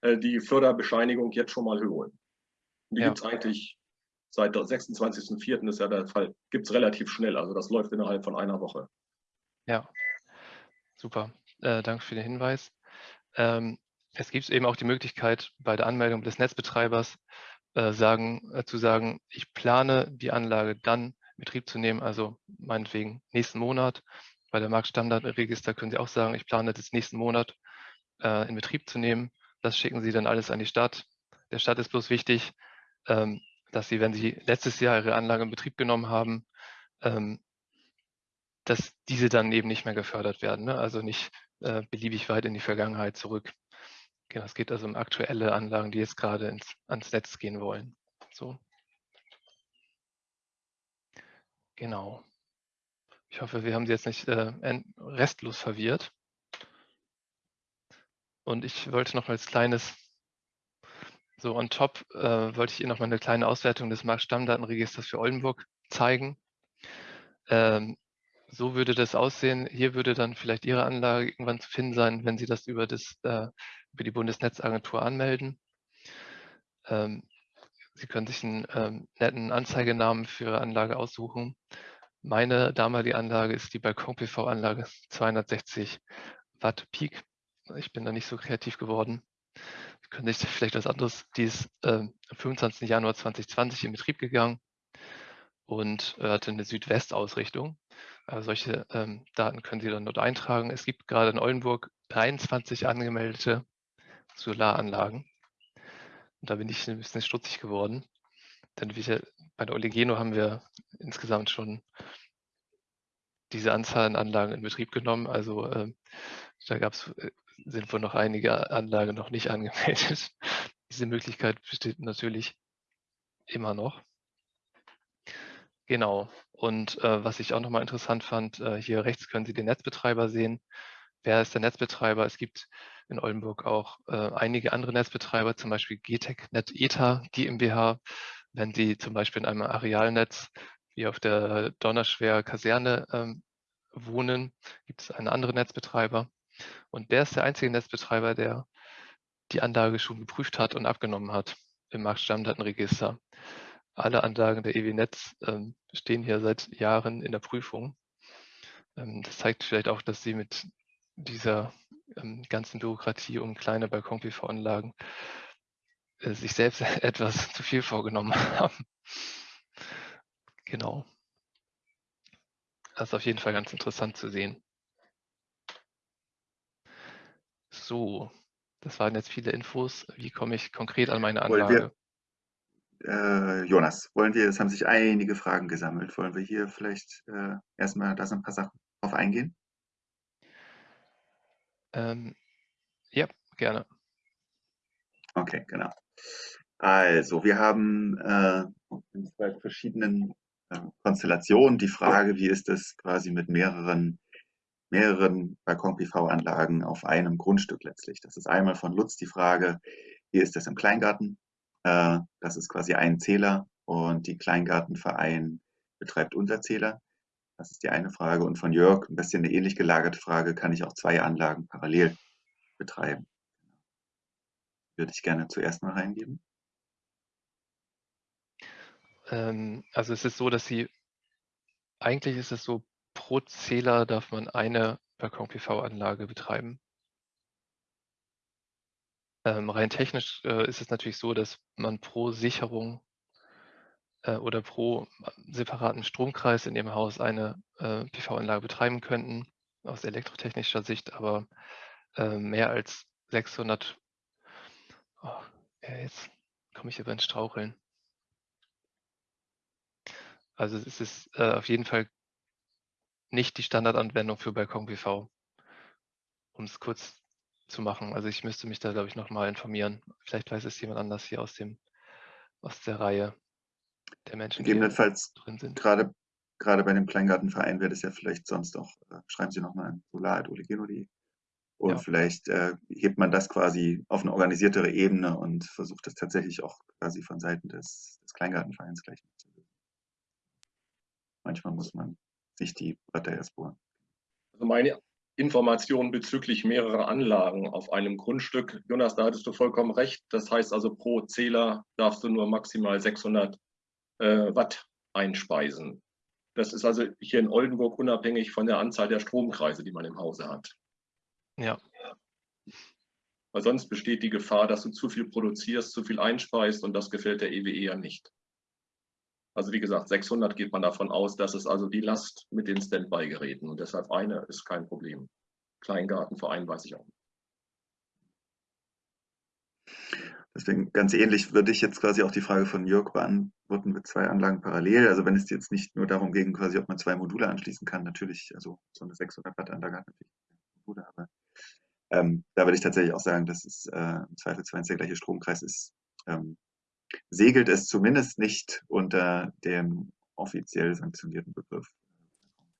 äh, die Förderbescheinigung jetzt schon mal holen. Und die ja. gibt es eigentlich seit 26.04. ist ja der Fall, gibt es relativ schnell. Also das läuft innerhalb von einer Woche. Ja, super. Äh, danke für den Hinweis. Ähm, es gibt eben auch die Möglichkeit, bei der Anmeldung des Netzbetreibers äh, sagen, äh, zu sagen, ich plane die Anlage dann Betrieb zu nehmen, also meinetwegen nächsten Monat. Bei der Marktstandardregister können Sie auch sagen, ich plane das nächsten Monat äh, in Betrieb zu nehmen. Das schicken Sie dann alles an die Stadt. Der Stadt ist bloß wichtig, ähm, dass Sie, wenn Sie letztes Jahr Ihre Anlage in Betrieb genommen haben, ähm, dass diese dann eben nicht mehr gefördert werden. Ne? Also nicht äh, beliebig weit in die Vergangenheit zurück. Genau, es geht also um aktuelle Anlagen, die jetzt gerade ins, ans Netz gehen wollen. So. Genau. Ich hoffe, wir haben Sie jetzt nicht äh, restlos verwirrt. Und ich wollte noch als kleines, so on top, äh, wollte ich Ihnen noch mal eine kleine Auswertung des Marktstammdatenregisters für Oldenburg zeigen. Ähm, so würde das aussehen. Hier würde dann vielleicht Ihre Anlage irgendwann zu finden sein, wenn Sie das über, das, äh, über die Bundesnetzagentur anmelden. Ähm, Sie können sich einen ähm, netten Anzeigenamen für Ihre Anlage aussuchen. Meine damalige Anlage ist die Balkon-PV-Anlage 260 Watt Peak. Ich bin da nicht so kreativ geworden. Sie können sich vielleicht was anderes. Die ist äh, am 25. Januar 2020 in Betrieb gegangen und äh, hatte eine Südwest-Ausrichtung. Also solche ähm, Daten können Sie dann dort eintragen. Es gibt gerade in Oldenburg 23 angemeldete Solaranlagen. Und da bin ich ein bisschen stutzig geworden. Denn wir, bei der Oligeno haben wir insgesamt schon diese Anzahl an Anlagen in Betrieb genommen. Also äh, da gab's, äh, sind wohl noch einige Anlagen noch nicht angemeldet. Diese Möglichkeit besteht natürlich immer noch. Genau. Und äh, was ich auch nochmal interessant fand, äh, hier rechts können Sie den Netzbetreiber sehen. Wer ist der Netzbetreiber? Es gibt in Oldenburg auch äh, einige andere Netzbetreiber, zum Beispiel GTEC Net ETA GmbH. Wenn Sie zum Beispiel in einem Arealnetz wie auf der Donnerschwer Kaserne ähm, wohnen, gibt es einen anderen Netzbetreiber. Und der ist der einzige Netzbetreiber, der die Anlage schon geprüft hat und abgenommen hat im Marktstammdatenregister. Alle Anlagen der EW Netz ähm, stehen hier seit Jahren in der Prüfung. Ähm, das zeigt vielleicht auch, dass Sie mit dieser ähm, ganzen Bürokratie um kleine Balkon-PV-Anlagen äh, sich selbst etwas zu viel vorgenommen haben. Genau. Das ist auf jeden Fall ganz interessant zu sehen. So, das waren jetzt viele Infos. Wie komme ich konkret an meine Anlage? Wir, äh, Jonas, wollen wir, es haben sich einige Fragen gesammelt. Wollen wir hier vielleicht äh, erstmal da so ein paar Sachen drauf eingehen? Ähm, ja, gerne. Okay, genau. Also, wir haben äh, in zwei verschiedenen äh, Konstellationen die Frage, wie ist es quasi mit mehreren, mehreren Balkon-PV-Anlagen auf einem Grundstück letztlich. Das ist einmal von Lutz die Frage, wie ist das im Kleingarten? Äh, das ist quasi ein Zähler und die Kleingartenverein betreibt Unterzähler. Das ist die eine Frage. Und von Jörg ein bisschen eine ähnlich gelagerte Frage, kann ich auch zwei Anlagen parallel betreiben? Würde ich gerne zuerst mal reingeben. Ähm, also es ist so, dass Sie, eigentlich ist es so, pro Zähler darf man eine Balkon-PV-Anlage betreiben. Ähm, rein technisch äh, ist es natürlich so, dass man pro Sicherung äh, oder pro äh, separaten Stromkreis in Ihrem Haus eine äh, PV-Anlage betreiben könnten, aus elektrotechnischer Sicht, aber äh, mehr als 600, oh, ja, jetzt komme ich über ins Straucheln. Also es ist äh, auf jeden Fall nicht die Standardanwendung für Balkon PV. um es kurz zu machen. Also ich müsste mich da, glaube ich, nochmal informieren. Vielleicht weiß es jemand anders hier aus dem aus der Reihe der Menschen, die Gegebenenfalls drin sind. Gerade, gerade bei dem Kleingartenverein wäre das ja vielleicht sonst auch, äh, schreiben Sie nochmal an solar.olegeno.de und ja. vielleicht äh, hebt man das quasi auf eine organisiertere Ebene und versucht das tatsächlich auch quasi von Seiten des, des Kleingartenvereins gleich zu lösen. Manchmal muss man sich die Bretter erst bohren. Also meine Informationen bezüglich mehrerer Anlagen auf einem Grundstück. Jonas, da hattest du vollkommen recht. Das heißt also, pro Zähler darfst du nur maximal 600 äh, Watt einspeisen. Das ist also hier in Oldenburg unabhängig von der Anzahl der Stromkreise, die man im Hause hat. Ja. Weil sonst besteht die Gefahr, dass du zu viel produzierst, zu viel einspeist und das gefällt der EWE ja nicht. Also wie gesagt, 600 geht man davon aus, dass es also die Last mit den Standby-Geräten und deshalb eine ist kein Problem. Kleingartenverein weiß ich auch nicht. Deswegen ganz ähnlich würde ich jetzt quasi auch die Frage von Jörg beantworten mit zwei Anlagen parallel. Also wenn es jetzt nicht nur darum ging, quasi, ob man zwei Module anschließen kann, natürlich, also so eine 600 Watt Anlage hat natürlich Module, aber ähm, da würde ich tatsächlich auch sagen, dass es äh, im Zweifelsfall der gleiche Stromkreis ist, ähm, segelt es zumindest nicht unter dem offiziell sanktionierten Begriff.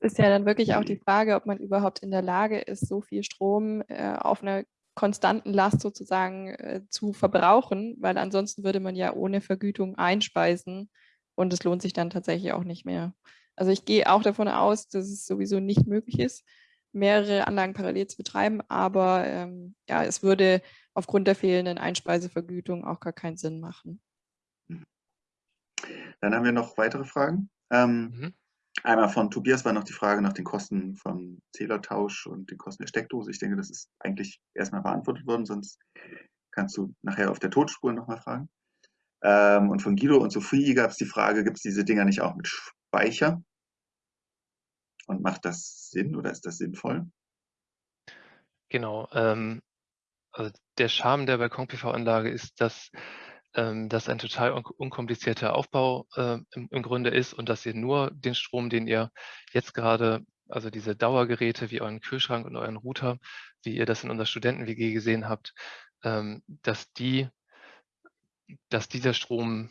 Ist ja dann wirklich auch die Frage, ob man überhaupt in der Lage ist, so viel Strom äh, auf einer konstanten Last sozusagen äh, zu verbrauchen, weil ansonsten würde man ja ohne Vergütung einspeisen und es lohnt sich dann tatsächlich auch nicht mehr. Also ich gehe auch davon aus, dass es sowieso nicht möglich ist, mehrere Anlagen parallel zu betreiben, aber ähm, ja, es würde aufgrund der fehlenden Einspeisevergütung auch gar keinen Sinn machen. Dann haben wir noch weitere Fragen. Ähm, mhm. Einmal von Tobias war noch die Frage nach den Kosten vom Zählertausch und den Kosten der Steckdose. Ich denke, das ist eigentlich erstmal beantwortet worden, sonst kannst du nachher auf der Totspur nochmal fragen. Ähm, und von Guido und Sophie gab es die Frage, gibt es diese Dinger nicht auch mit Speicher? Und macht das Sinn oder ist das sinnvoll? Genau. Ähm, also der Charme der Balkon-PV-Anlage ist, dass ähm, das ein total un unkomplizierter Aufbau äh, im, im, Grunde ist und dass ihr nur den Strom, den ihr jetzt gerade, also diese Dauergeräte wie euren Kühlschrank und euren Router, wie ihr das in unserer Studenten-WG gesehen habt, ähm, dass die, dass dieser Strom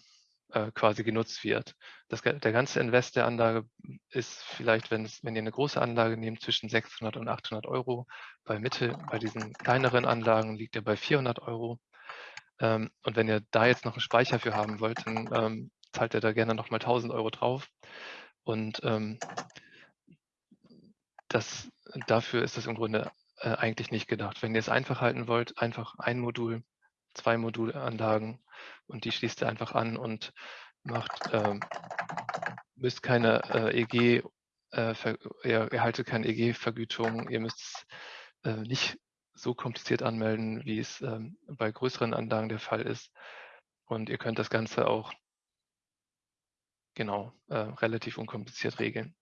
äh, quasi genutzt wird. Das, der ganze Invest der Anlage ist vielleicht, wenn, es, wenn ihr eine große Anlage nehmt, zwischen 600 und 800 Euro. Bei Mitte, bei diesen kleineren Anlagen liegt er bei 400 Euro. Ähm, und wenn ihr da jetzt noch einen Speicher für haben wollt, dann ähm, zahlt ihr da gerne nochmal 1000 Euro drauf. Und ähm, das, dafür ist das im Grunde äh, eigentlich nicht gedacht. Wenn ihr es einfach halten wollt, einfach ein Modul, zwei Modulanlagen und die schließt ihr einfach an und macht, äh, müsst keine äh, EG, äh, ihr erhaltet keine EG-Vergütung, ihr müsst äh, nicht so kompliziert anmelden, wie es ähm, bei größeren Anlagen der Fall ist. Und ihr könnt das Ganze auch genau äh, relativ unkompliziert regeln.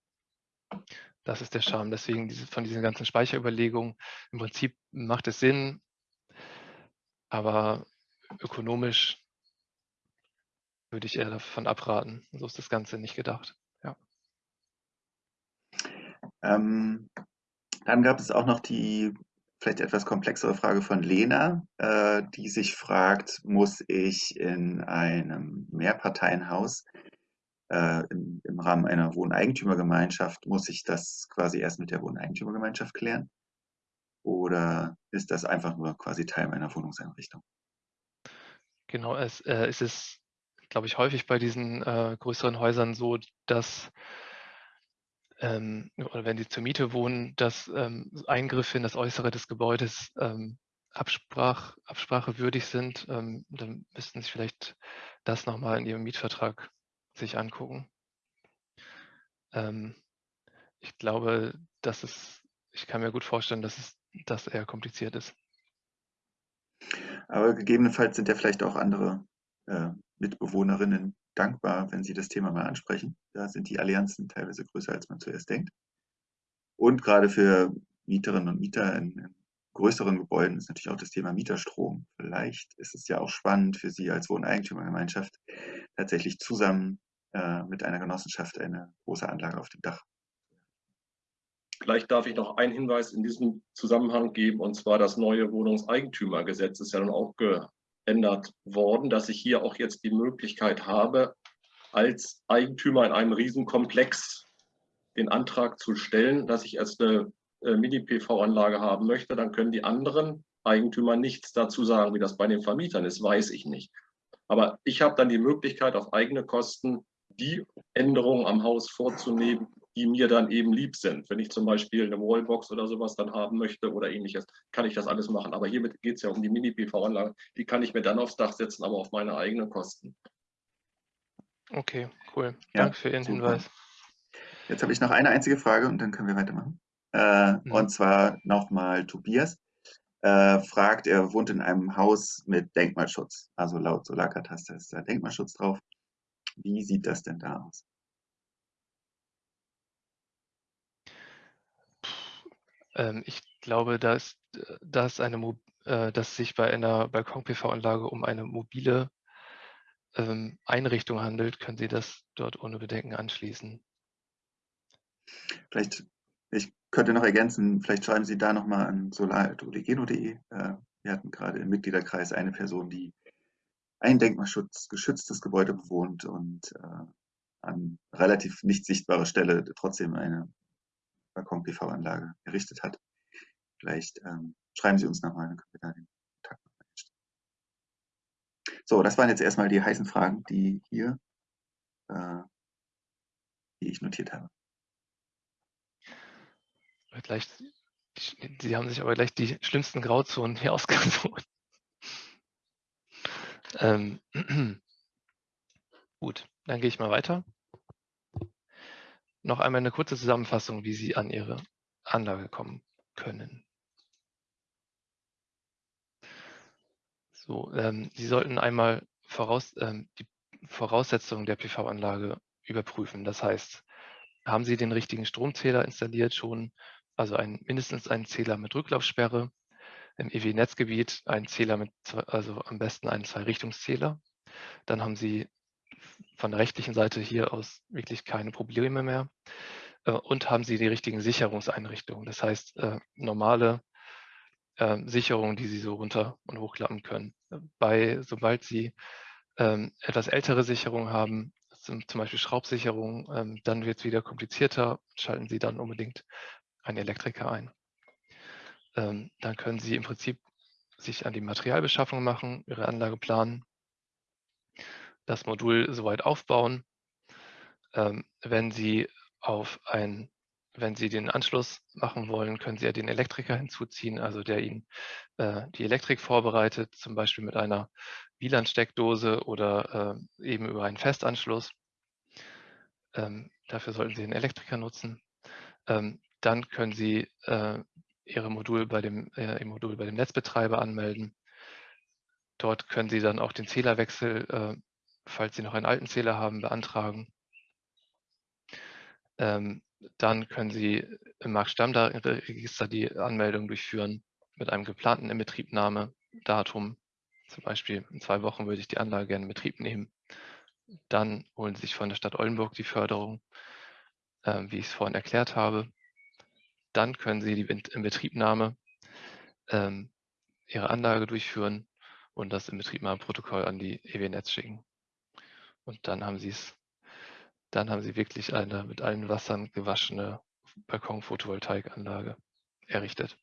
Das ist der Charme. Deswegen diese, von diesen ganzen Speicherüberlegungen. Im Prinzip macht es Sinn, aber ökonomisch würde ich eher davon abraten. So ist das Ganze nicht gedacht. Ja. Ähm, dann gab es auch noch die vielleicht etwas komplexere Frage von Lena, äh, die sich fragt, muss ich in einem Mehrparteienhaus äh, im, im, Rahmen einer Wohneigentümergemeinschaft, muss ich das quasi erst mit der Wohneigentümergemeinschaft klären? Oder ist das einfach nur quasi Teil meiner Wohnungseinrichtung? Genau, es, äh, es ist, glaube ich, häufig bei diesen äh, größeren Häusern so, dass ähm, oder wenn Sie zur Miete wohnen, dass ähm, Eingriffe in das Äußere des Gebäudes ähm, Absprach, absprachewürdig sind, ähm, dann müssten Sie vielleicht das nochmal in Ihrem Mietvertrag sich angucken. Ähm, ich glaube, dass es, ich kann mir gut vorstellen, dass es das eher kompliziert ist. Aber gegebenenfalls sind ja vielleicht auch andere äh, Mitbewohnerinnen dankbar, wenn Sie das Thema mal ansprechen. Da sind die Allianzen teilweise größer, als man zuerst denkt. Und gerade für Mieterinnen und Mieter in, in größeren Gebäuden ist natürlich auch das Thema Mieterstrom. Vielleicht ist es ja auch spannend für Sie als Wohneigentümergemeinschaft tatsächlich zusammen äh, mit einer Genossenschaft eine große Anlage auf dem Dach. Vielleicht darf ich noch einen Hinweis in diesem Zusammenhang geben, und zwar das neue Wohnungseigentümergesetz ist ja dann auch geändert worden, dass ich hier auch jetzt die Möglichkeit habe, als Eigentümer in einem Riesenkomplex den Antrag zu stellen, dass ich erst eine äh, Mini-PV-Anlage haben möchte, dann können die anderen Eigentümer nichts dazu sagen. Wie das bei den Vermietern ist, weiß ich nicht. Aber ich habe dann die Möglichkeit, auf eigene Kosten die Änderungen am Haus vorzunehmen, die mir dann eben lieb sind. Wenn ich zum Beispiel eine Wallbox oder sowas dann haben möchte oder ähnliches, kann ich das alles machen. Aber hiermit geht es ja um die Mini-PV-Anlage. Die kann ich mir dann aufs Dach setzen, aber auf meine eigenen Kosten. Okay, cool. Ja, Danke für Ihren super. Hinweis. Jetzt habe ich noch eine einzige Frage und dann können wir weitermachen. Äh, mhm. Und zwar nochmal Tobias. Äh, fragt, er wohnt in einem Haus mit Denkmalschutz. Also laut Solarkataster ist da Denkmalschutz drauf. Wie sieht das denn da aus? Ähm, ich glaube, dass, dass, eine, äh, dass sich bei einer Balkon-PV-Anlage um eine mobile ähm, Einrichtung handelt, können Sie das dort ohne Bedenken anschließen. Vielleicht, ich könnte noch ergänzen, vielleicht schreiben Sie da nochmal an solar.oligeno.de. Äh, wir hatten gerade im Mitgliederkreis eine Person, die ein denkmalschutzgeschütztes Gebäude bewohnt und äh, an relativ nicht sichtbarer Stelle trotzdem eine Balkon-PV-Anlage errichtet hat. Vielleicht ähm, schreiben Sie uns nochmal, dann können wir da den Kontakt einstellen. So, das waren jetzt erstmal die heißen Fragen, die hier, äh, die ich notiert habe. Gleich, Sie haben sich aber gleich die schlimmsten Grauzonen hier ausgesucht. Ähm, gut, dann gehe ich mal weiter. Noch einmal eine kurze Zusammenfassung, wie Sie an Ihre Anlage kommen können. So, ähm, Sie sollten einmal voraus, ähm, die Voraussetzungen der PV-Anlage überprüfen. Das heißt, haben Sie den richtigen Stromzähler installiert schon, also ein, mindestens einen Zähler mit Rücklaufsperre, im EW-Netzgebiet einen Zähler mit, also am besten einen Zwei-Richtungszähler. Dann haben Sie von der rechtlichen Seite hier aus wirklich keine Probleme mehr äh, und haben Sie die richtigen Sicherungseinrichtungen. Das heißt, äh, normale äh, Sicherungen, die Sie so runter und hochklappen können. Bei, sobald Sie ähm, etwas ältere Sicherungen haben, zum, Beispiel Schraubsicherung, ähm, dann wird es wieder komplizierter, schalten Sie dann unbedingt einen Elektriker ein ähm, dann können Sie im Prinzip sich an die Materialbeschaffung machen, Ihre Anlage planen, das Modul soweit aufbauen. Ähm, wenn Sie auf ein, wenn Sie den Anschluss machen wollen, können Sie ja den Elektriker hinzuziehen, also der Ihnen äh, die Elektrik vorbereitet, zum Beispiel mit einer WLAN-Steckdose oder äh, eben über einen Festanschluss. Ähm, dafür sollten Sie einen Elektriker nutzen. Ähm, dann können Sie äh, Ihre Modul bei dem, äh, Ihr Modul bei dem Netzbetreiber anmelden. Dort können Sie dann auch den Zählerwechsel, äh, falls Sie noch einen alten Zähler haben, beantragen. Ähm, dann können Sie im Marktstammdatenregister die Anmeldung durchführen mit einem geplanten Inbetriebnahmedatum. Zum Beispiel in zwei Wochen würde ich die Anlage gerne in Betrieb nehmen. Dann holen Sie sich von der Stadt Oldenburg die Förderung, äh, wie ich es vorhin erklärt habe dann können Sie die Inbetriebnahme ähm, Ihrer Anlage durchführen und das Inbetriebnahmeprotokoll an die EW-Netz schicken. Und dann haben Sie es, dann haben Sie wirklich eine mit allen Wassern gewaschene Balkon-Photovoltaikanlage errichtet.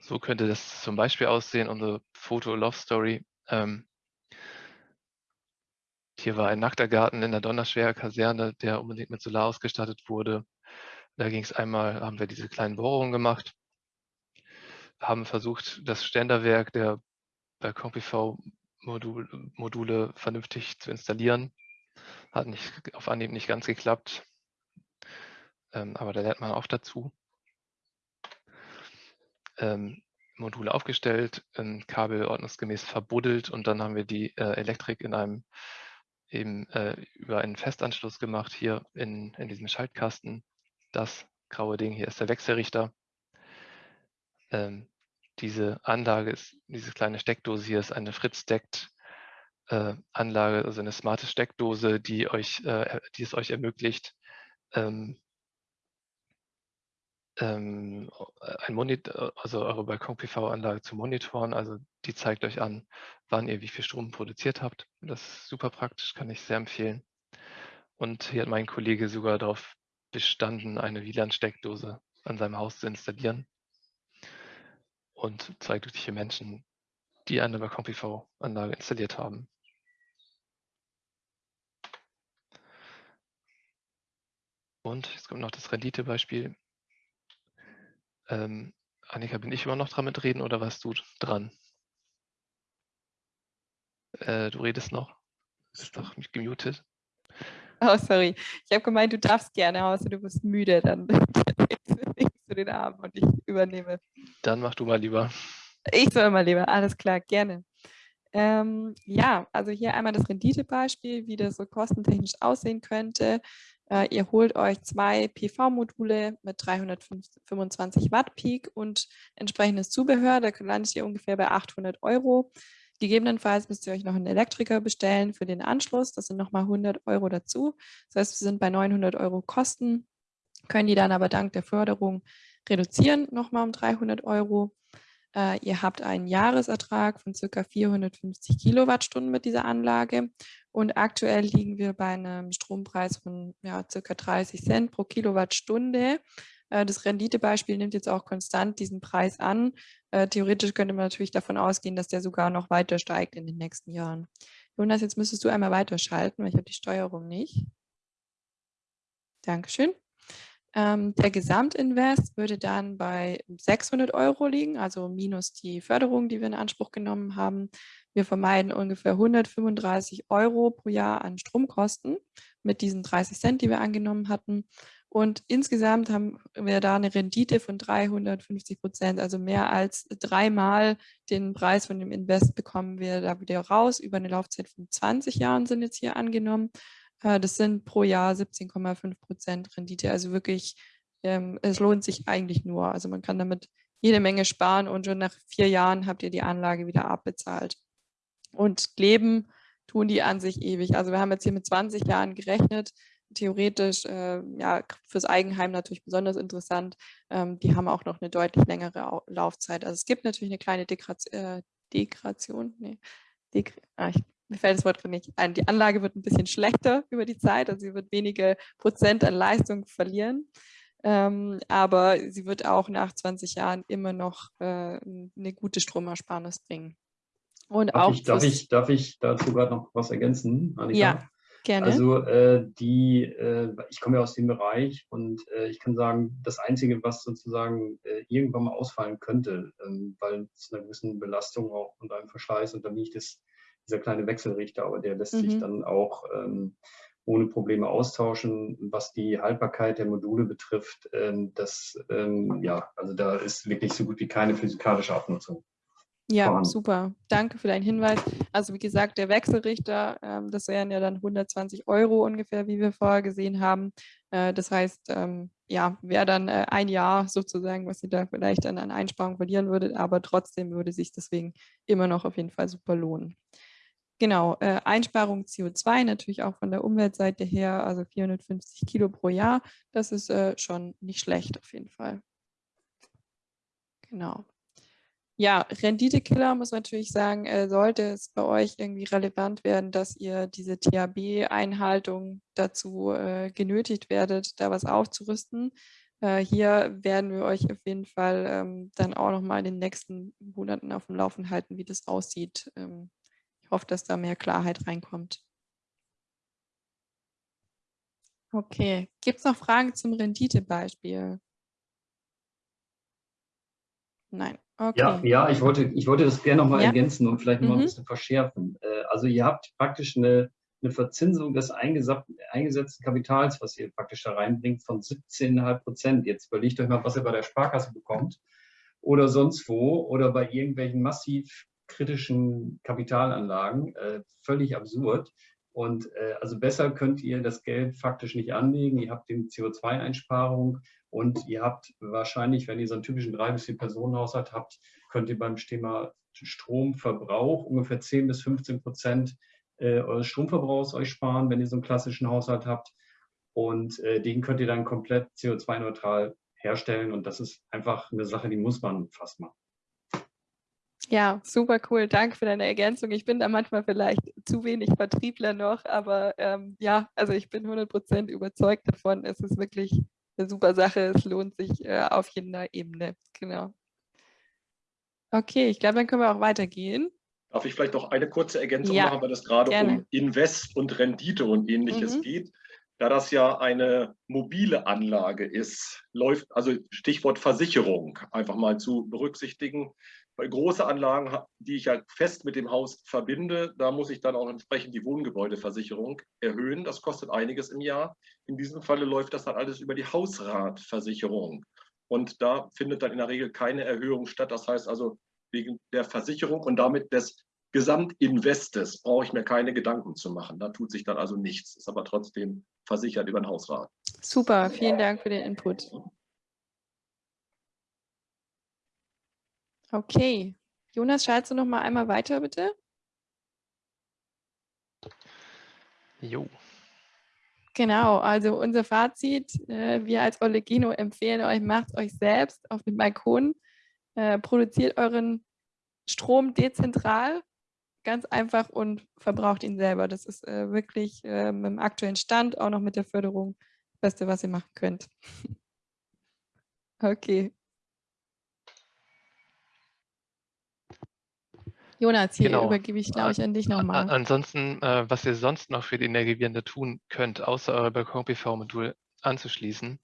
So könnte das zum Beispiel aussehen, unsere Foto-Love-Story ähm, hier war ein nackter Garten in der Donnerschwerer Kaserne, der unbedingt mit Solar ausgestattet wurde. Da ging es einmal, haben wir diese kleinen Bohrungen gemacht, haben versucht, das Ständerwerk der Balkon-PV-Module vernünftig zu installieren. Hat nicht, auf Anhieb nicht ganz geklappt, ähm, aber da lernt man auch dazu. Ähm, Module aufgestellt, ein Kabel ordnungsgemäß verbuddelt und dann haben wir die äh, Elektrik in einem eben äh, über einen Festanschluss gemacht hier in, in diesem Schaltkasten. Das graue Ding hier ist der Wechselrichter. Ähm, diese Anlage ist, diese kleine Steckdose hier ist eine Fritz-Deckt äh, Anlage, also eine smarte Steckdose, die euch, äh, die es euch ermöglicht, ähm, ähm, ein Monitor, also eure Balkon-PV-Anlage zu monitoren. Also die zeigt euch an, wann ihr wie viel Strom produziert habt. Das ist super praktisch, kann ich sehr empfehlen. Und hier hat mein Kollege sogar darauf bestanden, eine WLAN-Steckdose an seinem Haus zu installieren. Und zwei glückliche Menschen, die eine Balkon-PV-Anlage installiert haben. Und jetzt kommt noch das Renditebeispiel. Ähm, Annika, bin ich immer noch dran mit reden oder warst du dran? Äh, du redest noch. Ist doch gemutet. Oh, sorry. Ich habe gemeint, du darfst gerne, außer du bist müde, dann legst du den Arm und ich übernehme. Dann mach du mal lieber. Ich soll mal lieber, alles klar, gerne. Ähm, ja, also hier einmal das Renditebeispiel, wie das so kostentechnisch aussehen könnte. Äh, ihr holt euch zwei PV-Module mit 325 Watt Peak und entsprechendes Zubehör. Da landet ihr ungefähr bei 800 Euro. Gegebenenfalls müsst ihr euch noch einen Elektriker bestellen für den Anschluss. Das sind nochmal 100 Euro dazu. Das heißt, wir sind bei 900 Euro Kosten, können die dann aber dank der Förderung reduzieren, nochmal um 300 Euro. Äh, ihr habt einen Jahresertrag von ca. 450 Kilowattstunden mit dieser Anlage und aktuell liegen wir bei einem Strompreis von ja, ca. 30 Cent pro Kilowattstunde. Äh, das Renditebeispiel nimmt jetzt auch konstant diesen Preis an. Äh, theoretisch könnte man natürlich davon ausgehen, dass der sogar noch weiter steigt in den nächsten Jahren. Jonas, jetzt müsstest du einmal weiterschalten, weil ich habe die Steuerung nicht. Dankeschön. Ähm, der Gesamtinvest würde dann bei 600 Euro liegen, also minus die Förderung, die wir in Anspruch genommen haben. Wir vermeiden ungefähr 135 Euro pro Jahr an Stromkosten mit diesen 30 Cent, die wir angenommen hatten. Und insgesamt haben wir da eine Rendite von 350 Prozent, also mehr als dreimal den Preis von dem Invest bekommen wir da wieder raus. Über eine Laufzeit von 20 Jahren sind jetzt hier angenommen. Äh, das sind pro Jahr 17,5 Prozent Rendite. Also wirklich, ähm, es lohnt sich eigentlich nur. Also man kann damit jede Menge sparen und schon nach vier Jahren habt ihr die Anlage wieder abbezahlt. Und leben tun die an sich ewig. Also wir haben jetzt hier mit 20 Jahren gerechnet. Theoretisch, äh, ja, fürs Eigenheim natürlich besonders interessant. Ähm, die haben auch noch eine deutlich längere Laufzeit. Also es gibt natürlich eine kleine Degration, äh, Degration, nee, Deg ah, ich mir fällt das Wort nicht ein, die Anlage wird ein bisschen schlechter über die Zeit, also sie wird wenige Prozent an Leistung verlieren. Ähm, aber sie wird auch nach 20 Jahren immer noch äh, eine gute Stromersparnis bringen. Und darf, auch ich, darf, ich, darf ich dazu gerade noch was ergänzen, Annika? Ja, gerne. Also äh, die, äh, ich komme ja aus dem Bereich und äh, ich kann sagen, das Einzige, was sozusagen äh, irgendwann mal ausfallen könnte, ähm, weil es einer gewissen Belastung auch und einem Verschleiß unterliegt, ist dieser kleine Wechselrichter, aber der lässt mhm. sich dann auch ähm, ohne Probleme austauschen. Was die Haltbarkeit der Module betrifft, ähm, das, ähm, ja, also da ist wirklich so gut wie keine physikalische Abnutzung. Ja, vorhanden. super. Danke für deinen Hinweis. Also wie gesagt, der Wechselrichter, ähm, das wären ja dann 120 Euro ungefähr, wie wir vorher gesehen haben. Äh, das heißt, ähm, ja, wäre dann äh, ein Jahr sozusagen, was ihr da vielleicht dann an Einsparung verlieren würdet, aber trotzdem würde sich deswegen immer noch auf jeden Fall super lohnen. Genau, äh, Einsparung CO2 natürlich auch von der Umweltseite her, also 450 Kilo pro Jahr. Das ist äh, schon nicht schlecht auf jeden Fall. Genau. Ja, Renditekiller muss man natürlich sagen, äh, sollte es bei euch irgendwie relevant werden, dass ihr diese THB-Einhaltung dazu äh, genötigt werdet, da was aufzurüsten. Äh, hier werden wir euch auf jeden Fall ähm, dann auch nochmal in den nächsten Monaten auf dem Laufen halten, wie das aussieht. Ähm, ich hoffe, dass da mehr Klarheit reinkommt. Okay, gibt es noch Fragen zum Renditebeispiel? Nein. Okay. Ja, ja ich, wollte, ich wollte das gerne nochmal ja. ergänzen und vielleicht noch mhm. ein bisschen verschärfen. Äh, also ihr habt praktisch eine, eine Verzinsung des eingesetzten Kapitals, was ihr praktisch da reinbringt, von 17,5 Prozent. Jetzt überlegt euch mal, was ihr bei der Sparkasse bekommt oder sonst wo oder bei irgendwelchen massiv kritischen Kapitalanlagen. Äh, völlig absurd. Und äh, also besser könnt ihr das Geld faktisch nicht anlegen. Ihr habt die CO2-Einsparung und ihr habt wahrscheinlich, wenn ihr so einen typischen drei bis vier Personenhaushalt habt, könnt ihr beim Thema Stromverbrauch ungefähr 10 bis 15 Prozent äh, eures Stromverbrauchs euch sparen, wenn ihr so einen klassischen Haushalt habt. Und äh, den könnt ihr dann komplett CO2-neutral herstellen. Und das ist einfach eine Sache, die muss man fast machen. Ja, super cool. Danke für deine Ergänzung. Ich bin da manchmal vielleicht zu wenig Vertriebler noch, aber ähm, ja, also ich bin 100% überzeugt davon. Es ist wirklich eine super Sache. Es lohnt sich äh, auf jeder Ebene. Genau. Okay, ich glaube, dann können wir auch weitergehen. Darf ich vielleicht noch eine kurze Ergänzung ja, machen, weil es gerade gerne. um Invest und Rendite und ähnliches mhm. geht? Da das ja eine mobile Anlage ist, läuft, also Stichwort Versicherung einfach mal zu berücksichtigen. Bei großen Anlagen, die ich ja fest mit dem Haus verbinde, da muss ich dann auch entsprechend die Wohngebäudeversicherung erhöhen. Das kostet einiges im Jahr. In diesem Falle läuft das dann alles über die Hausratversicherung. Und da findet dann in der Regel keine Erhöhung statt. Das heißt also, wegen der Versicherung und damit des Gesamtinvestes brauche ich mir keine Gedanken zu machen. Da tut sich dann also nichts, ist aber trotzdem versichert über den Hausrat. Super, vielen Dank für den Input. Okay, Jonas, schaltest du noch mal einmal weiter, bitte? Jo. Genau, also unser Fazit, äh, wir als Olegino empfehlen euch, macht euch selbst auf dem Balkon, äh, produziert euren Strom dezentral, ganz einfach und verbraucht ihn selber. Das ist äh, wirklich äh, dem aktuellen Stand, auch noch mit der Förderung, das Beste, was ihr machen könnt. okay. Jonas, hier genau. übergebe ich, glaube ich, an dich nochmal. Ansonsten, äh, was ihr sonst noch für die Energiewende tun könnt, außer euer Balkon-PV-Modul anzuschließen,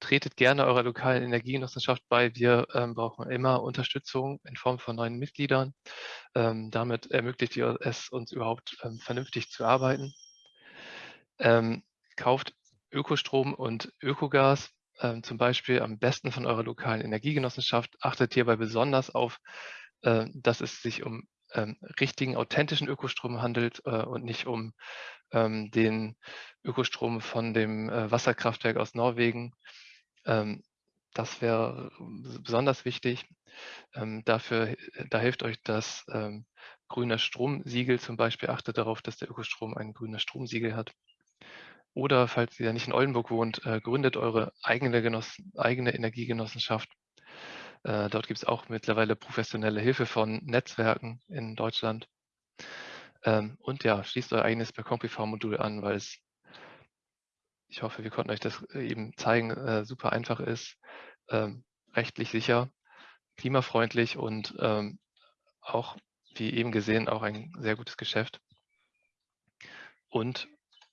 tretet gerne eurer lokalen Energiegenossenschaft bei. Wir ähm, brauchen immer Unterstützung in Form von neuen Mitgliedern. Ähm, damit ermöglicht ihr es uns überhaupt ähm, vernünftig zu arbeiten. Ähm, kauft Ökostrom und Ökogas, ähm, zum Beispiel am besten von eurer lokalen Energiegenossenschaft. Achtet hierbei besonders auf äh, dass es sich um ähm, richtigen, authentischen Ökostrom handelt äh, und nicht um ähm, den Ökostrom von dem äh, Wasserkraftwerk aus Norwegen. Ähm, das wäre besonders wichtig. dafür, da hilft euch das grüne Stromsiegel zum Beispiel. Achtet darauf, dass der Ökostrom ein grünes Stromsiegel hat. Oder falls ihr nicht in Oldenburg wohnt, gründet eure eigene, eigene Energiegenossenschaft äh, dort gibt es auch mittlerweile professionelle Hilfe von Netzwerken in Deutschland. Ähm, und ja, schließt euer eigenes Balkon-PV-Modul an, weil es, ich hoffe, wir konnten euch das eben zeigen, äh, super einfach ist, ähm, rechtlich sicher, klimafreundlich und ähm, auch, wie eben gesehen, auch ein sehr gutes Geschäft. Und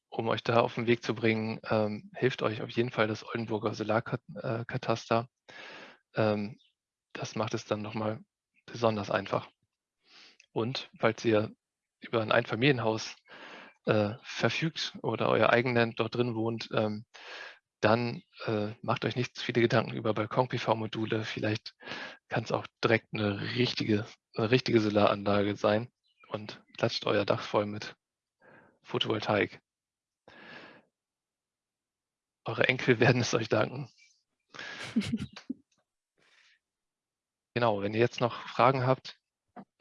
um euch da auf den Weg zu bringen, ähm, hilft euch auf jeden Fall das Oldenburger Solarkataster. Ähm, das macht es dann nochmal besonders einfach. Und falls ihr über ein Einfamilienhaus äh, verfügt oder euer eigenen dort drin wohnt, ähm, dann äh, macht euch nicht zu viele Gedanken über Balkon-PV-Module. Vielleicht kann es auch direkt eine richtige, eine richtige Solaranlage sein und klatscht euer Dach voll mit Photovoltaik. Eure Enkel werden es euch danken. Genau, wenn ihr jetzt noch Fragen habt,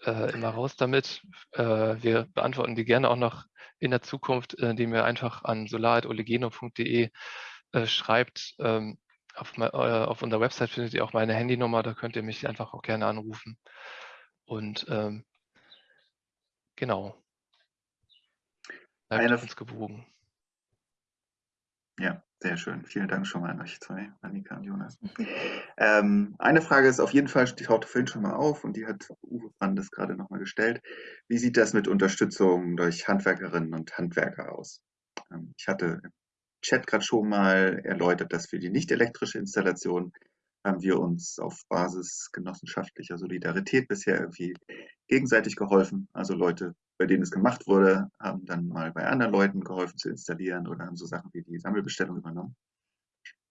äh, immer raus damit. Äh, wir beantworten die gerne auch noch in der Zukunft, äh, indem ihr einfach an solar.olegeno.de äh, schreibt. Ähm, auf, äh, auf, unserer Website findet ihr auch meine Handynummer, da könnt ihr mich einfach auch gerne anrufen. Und ähm, genau. Bleibt Eine, uns gewogen. Ja, sehr schön. Vielen Dank schon mal an euch zwei, Annika und Jonas. Ähm, eine Frage ist auf jeden Fall, die tauchte vorhin schon mal auf und die hat Uwe Brandes gerade nochmal gestellt. Wie sieht das mit Unterstützung durch Handwerkerinnen und Handwerker aus? Ähm, ich hatte im Chat gerade schon mal erläutert, dass für die nicht elektrische Installation haben wir uns auf Basis genossenschaftlicher Solidarität bisher irgendwie gegenseitig geholfen. Also Leute, bei denen es gemacht wurde, haben dann mal bei anderen Leuten geholfen zu installieren oder haben so Sachen wie die Sammelbestellung übernommen.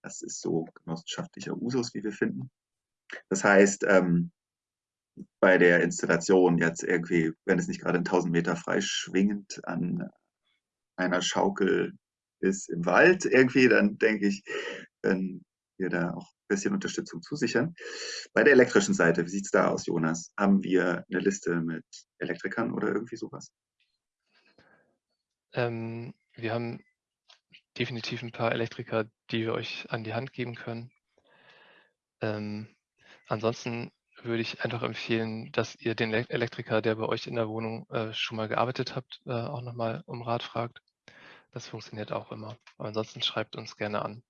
Das ist so genossenschaftlicher Usus, wie wir finden. Das heißt, ähm, bei der Installation jetzt irgendwie, wenn es nicht gerade in 1000 Meter freischwingend an einer Schaukel ist im Wald irgendwie, dann denke ich, wenn wir da auch ein bisschen Unterstützung zusichern. Bei der elektrischen Seite, wie sieht es da aus, Jonas? Haben wir eine Liste mit Elektrikern oder irgendwie sowas? Ähm, wir haben definitiv ein paar Elektriker, die wir euch an die Hand geben können. Ähm, ansonsten würde ich einfach empfehlen, dass ihr den Elektriker, der bei euch in der Wohnung äh, schon mal gearbeitet habt, äh, auch nochmal um Rat fragt. Das funktioniert auch immer. Aber ansonsten schreibt uns gerne an.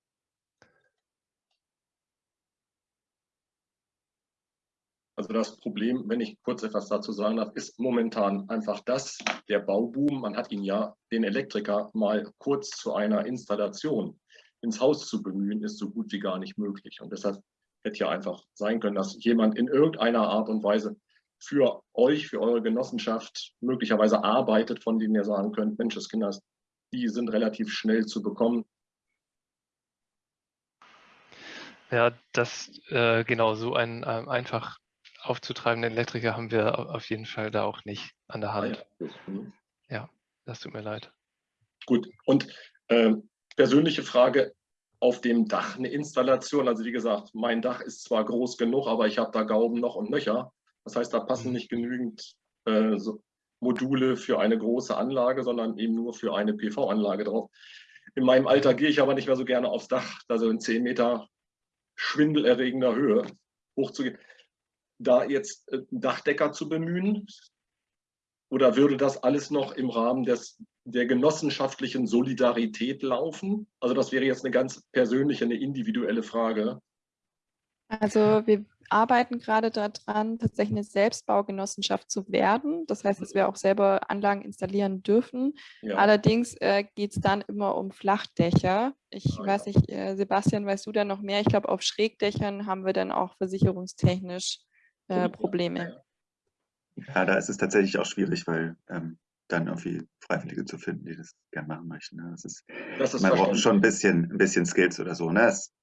Also das Problem, wenn ich kurz etwas dazu sagen darf, ist momentan einfach das, der Bauboom, man hat ihn ja, den Elektriker mal kurz zu einer Installation ins Haus zu bemühen, ist so gut wie gar nicht möglich. Und deshalb hätte ja einfach sein können, dass jemand in irgendeiner Art und Weise für euch, für eure Genossenschaft möglicherweise arbeitet, von denen ihr sagen könnt, Mensch, das Kinders, die sind relativ schnell zu bekommen. Ja, das äh, genau so ein ähm, einfach aufzutreibenden Elektriker haben wir auf jeden Fall da auch nicht an der Hand. Ah, ja. Mhm. ja. das tut mir leid. Gut, und äh, persönliche Frage, auf dem Dach eine Installation, also wie gesagt, mein Dach ist zwar groß genug, aber ich habe da Gauben noch und nöcher. Das heißt, da passen mhm. nicht genügend äh, so Module für eine große Anlage, sondern eben nur für eine PV-Anlage drauf. In meinem Alter gehe ich aber nicht mehr so gerne aufs Dach, also in 10 Meter schwindelerregender Höhe hochzugehen da jetzt äh, Dachdecker zu bemühen? Oder würde das alles noch im Rahmen des, der genossenschaftlichen Solidarität laufen? Also das wäre jetzt eine ganz persönliche, eine individuelle Frage. Also wir arbeiten gerade daran, tatsächlich eine Selbstbaugenossenschaft zu werden. Das heißt, dass wir auch selber Anlagen installieren dürfen. Ja. Allerdings äh, geht es dann immer um Flachdächer. Ich ah, weiß ja. nicht, äh, Sebastian, weißt du da noch mehr? Ich glaube, auf Schrägdächern haben wir dann auch versicherungstechnisch äh, Probleme. Ja, da ist es tatsächlich auch schwierig, weil ähm, dann irgendwie Freiwillige zu finden, die das gerne machen möchten. Ne? Das ist, das ist man braucht schon ein bisschen, ein bisschen Skills oder so. Ne? Es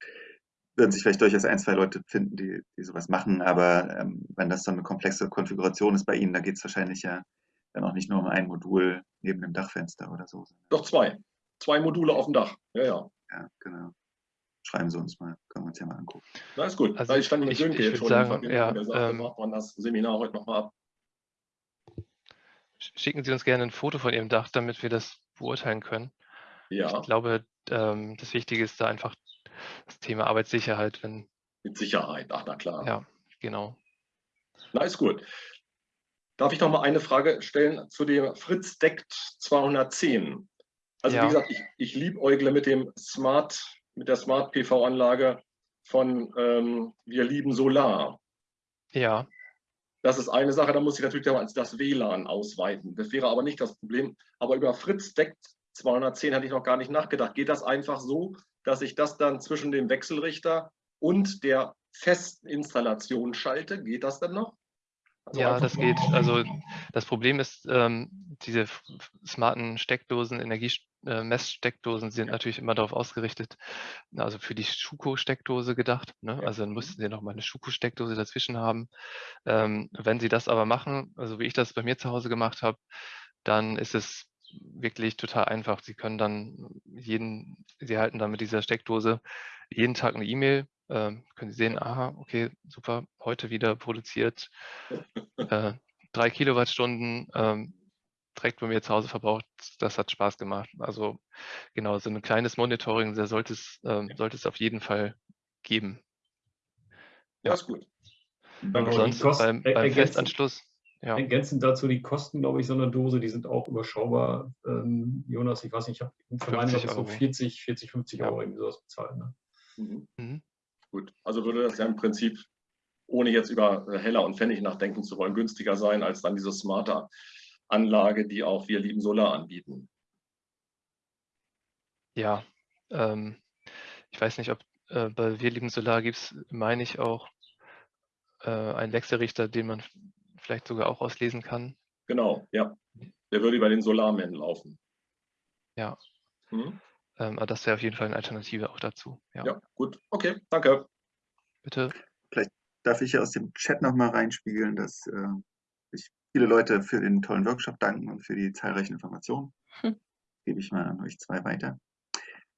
würden sich vielleicht durchaus ein, zwei Leute finden, die, die sowas machen, aber ähm, wenn das so eine komplexe Konfiguration ist bei Ihnen, da geht es wahrscheinlich ja dann auch nicht nur um ein Modul neben dem Dachfenster oder so. Doch zwei. Zwei Module auf dem Dach. Ja, ja. Ja, genau schreiben Sie uns mal, können wir uns ja mal angucken. Na, ist gut. Also ich stand mit Sönke jetzt schon sagen, ja, der ähm, macht man das Seminar heute nochmal ab. Schicken Sie uns gerne ein Foto von Ihrem Dach, damit wir das beurteilen können. Ja. Ich glaube, ähm, das Wichtige ist da einfach das Thema Arbeitssicherheit. Wenn, Mit Sicherheit, ach na klar. Ja, genau. Na, ist gut. Darf ich noch mal eine Frage stellen zu dem Fritz Deckt 210? Also ja. wie gesagt, ich, ich liebäugle mit dem Smart mit der Smart PV-Anlage von ähm, Wir lieben Solar. Ja. Das ist eine Sache, da muss ich natürlich das WLAN ausweiten. Das wäre aber nicht das Problem. Aber über Fritz deckt 210 hatte ich noch gar nicht nachgedacht. Geht das einfach so, dass ich das dann zwischen dem Wechselrichter und der festen Installation schalte? Geht das dann noch? Also ja, das geht. Also das Problem ist, ähm, diese smarten Steckdosen, Energiemesssteckdosen sind ja. natürlich immer darauf ausgerichtet, also für die Schuko-Steckdose gedacht. Ne? Also dann mussten sie nochmal eine Schuko-Steckdose dazwischen haben. Ähm, wenn sie das aber machen, also wie ich das bei mir zu Hause gemacht habe, dann ist es wirklich total einfach. Sie können dann jeden, Sie erhalten dann mit dieser Steckdose jeden Tag eine E-Mail ähm, können Sie sehen, aha, okay, super, heute wieder produziert äh, drei Kilowattstunden, ähm, direkt bei mir zu Hause verbraucht, das hat Spaß gemacht. Also genau, so ein kleines Monitoring, da sollte es, ähm, sollte es auf jeden Fall geben. Ja, ist gut. Und sonst beim, beim Festanschluss. Ja. Ergänzend dazu die Kosten, glaube ich, so einer Dose, die sind auch überschaubar. Ähm, Jonas, ich weiß nicht, ich habe für meinen so 40, 40, 50 Euro irgendwie sowas bezahlt. Ne? Mhm. Mhm. Gut, also würde das ja im Prinzip, ohne jetzt über Heller und Pfennig nachdenken zu wollen, günstiger sein als dann diese smarte Anlage, die auch wir lieben Solar anbieten. Ja, ähm, ich weiß nicht, ob äh, bei Wir lieben Solar gibt es, meine ich, auch äh, einen Wechselrichter, den man vielleicht sogar auch auslesen kann. Genau, ja. Der würde über den Solarman laufen. Ja. Hm? Ähm, aber das wäre auf jeden Fall eine Alternative auch dazu. Ja, ja gut. Okay, danke. Bitte. Vielleicht darf ich aus dem Chat nochmal reinspiegeln, dass äh, sich viele Leute für den tollen Workshop danken und für die zahlreichen Informationen. Hm. Gebe ich mal an euch zwei weiter.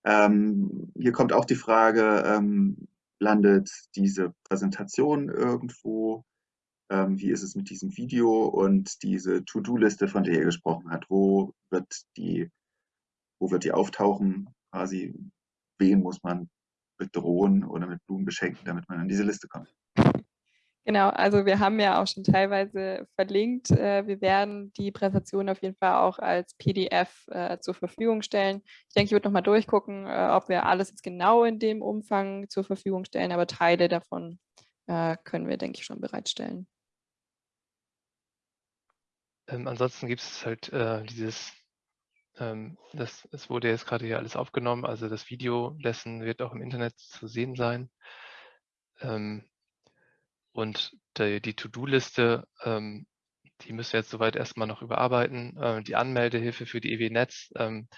Ähm, hier kommt auch die Frage, ähm, landet diese Präsentation irgendwo? Ähm, wie ist es mit diesem Video und diese To-Do-Liste, von der ihr gesprochen habt? Wo wird die, wo wird die auftauchen? Quasi, wen muss man bedrohen oder mit Blumen beschenken, damit man an diese Liste kommt? Genau, also wir haben ja auch schon teilweise verlinkt. Äh, wir werden die Präsentation auf jeden Fall auch als PDF äh, zur Verfügung stellen. Ich denke, ich würde nochmal durchgucken, äh, ob wir alles jetzt genau in dem Umfang zur Verfügung stellen, aber Teile davon können wir, denke ich, schon bereitstellen. Ähm, ansonsten gibt es halt äh, dieses, ähm, das, es wurde jetzt gerade hier alles aufgenommen, also das Video dessen wird auch im Internet zu sehen sein. Ähm, und die, die To-Do-Liste, ähm, die müssen wir jetzt soweit erstmal noch überarbeiten. Äh, die Anmeldehilfe für die EW-Netz, ähm,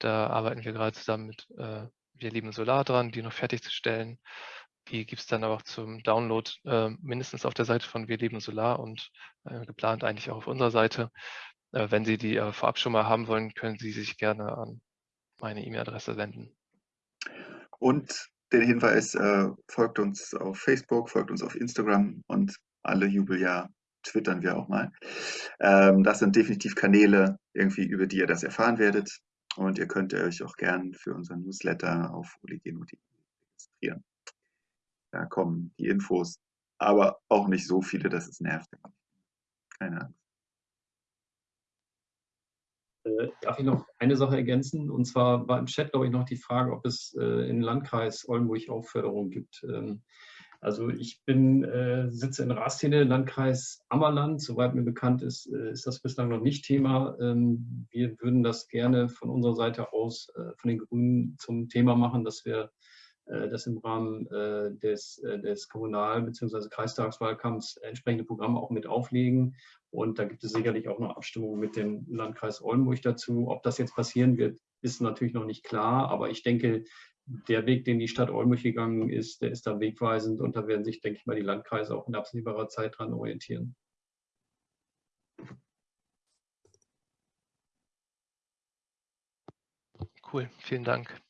da arbeiten wir gerade zusammen mit äh, Wir lieben Solar dran, die noch fertigzustellen. Die gibt es dann aber auch zum Download äh, mindestens auf der Seite von Wir lieben Solar und äh, geplant eigentlich auch auf unserer Seite. Äh, wenn Sie die äh, vorab schon mal haben wollen, können Sie sich gerne an meine E-Mail-Adresse wenden. Und den Hinweis, äh, folgt uns auf Facebook, folgt uns auf Instagram und alle Jubeljahr twittern wir auch mal. Ähm, das sind definitiv Kanäle, irgendwie, über die ihr das erfahren werdet. Und ihr könnt euch auch gern für unseren Newsletter auf oligeno.de registrieren. Da kommen die Infos, aber auch nicht so viele, dass es nervt. Keine Angst. Äh, darf ich noch eine Sache ergänzen? Und zwar war im Chat, glaube ich, noch die Frage, ob es äh, im Landkreis Oldenburg auch Förderung gibt. Ähm, also ich bin, äh, sitze in Rastede, Landkreis Ammerland. Soweit mir bekannt ist, äh, ist das bislang noch nicht Thema. Ähm, wir würden das gerne von unserer Seite aus, äh, von den Grünen zum Thema machen, dass wir äh, das im Rahmen äh, des, äh, des Kommunal- bzw. Kreistagswahlkampfs entsprechende Programme auch mit auflegen. Und da gibt es sicherlich auch noch Abstimmungen mit dem Landkreis Oldenburg dazu. Ob das jetzt passieren wird, ist natürlich noch nicht klar. Aber ich denke, der Weg, den die Stadt Oldenburg gegangen ist, der ist da wegweisend. Und da werden sich, denke ich mal, die Landkreise auch in absehbarer Zeit dran orientieren. Cool, vielen Dank.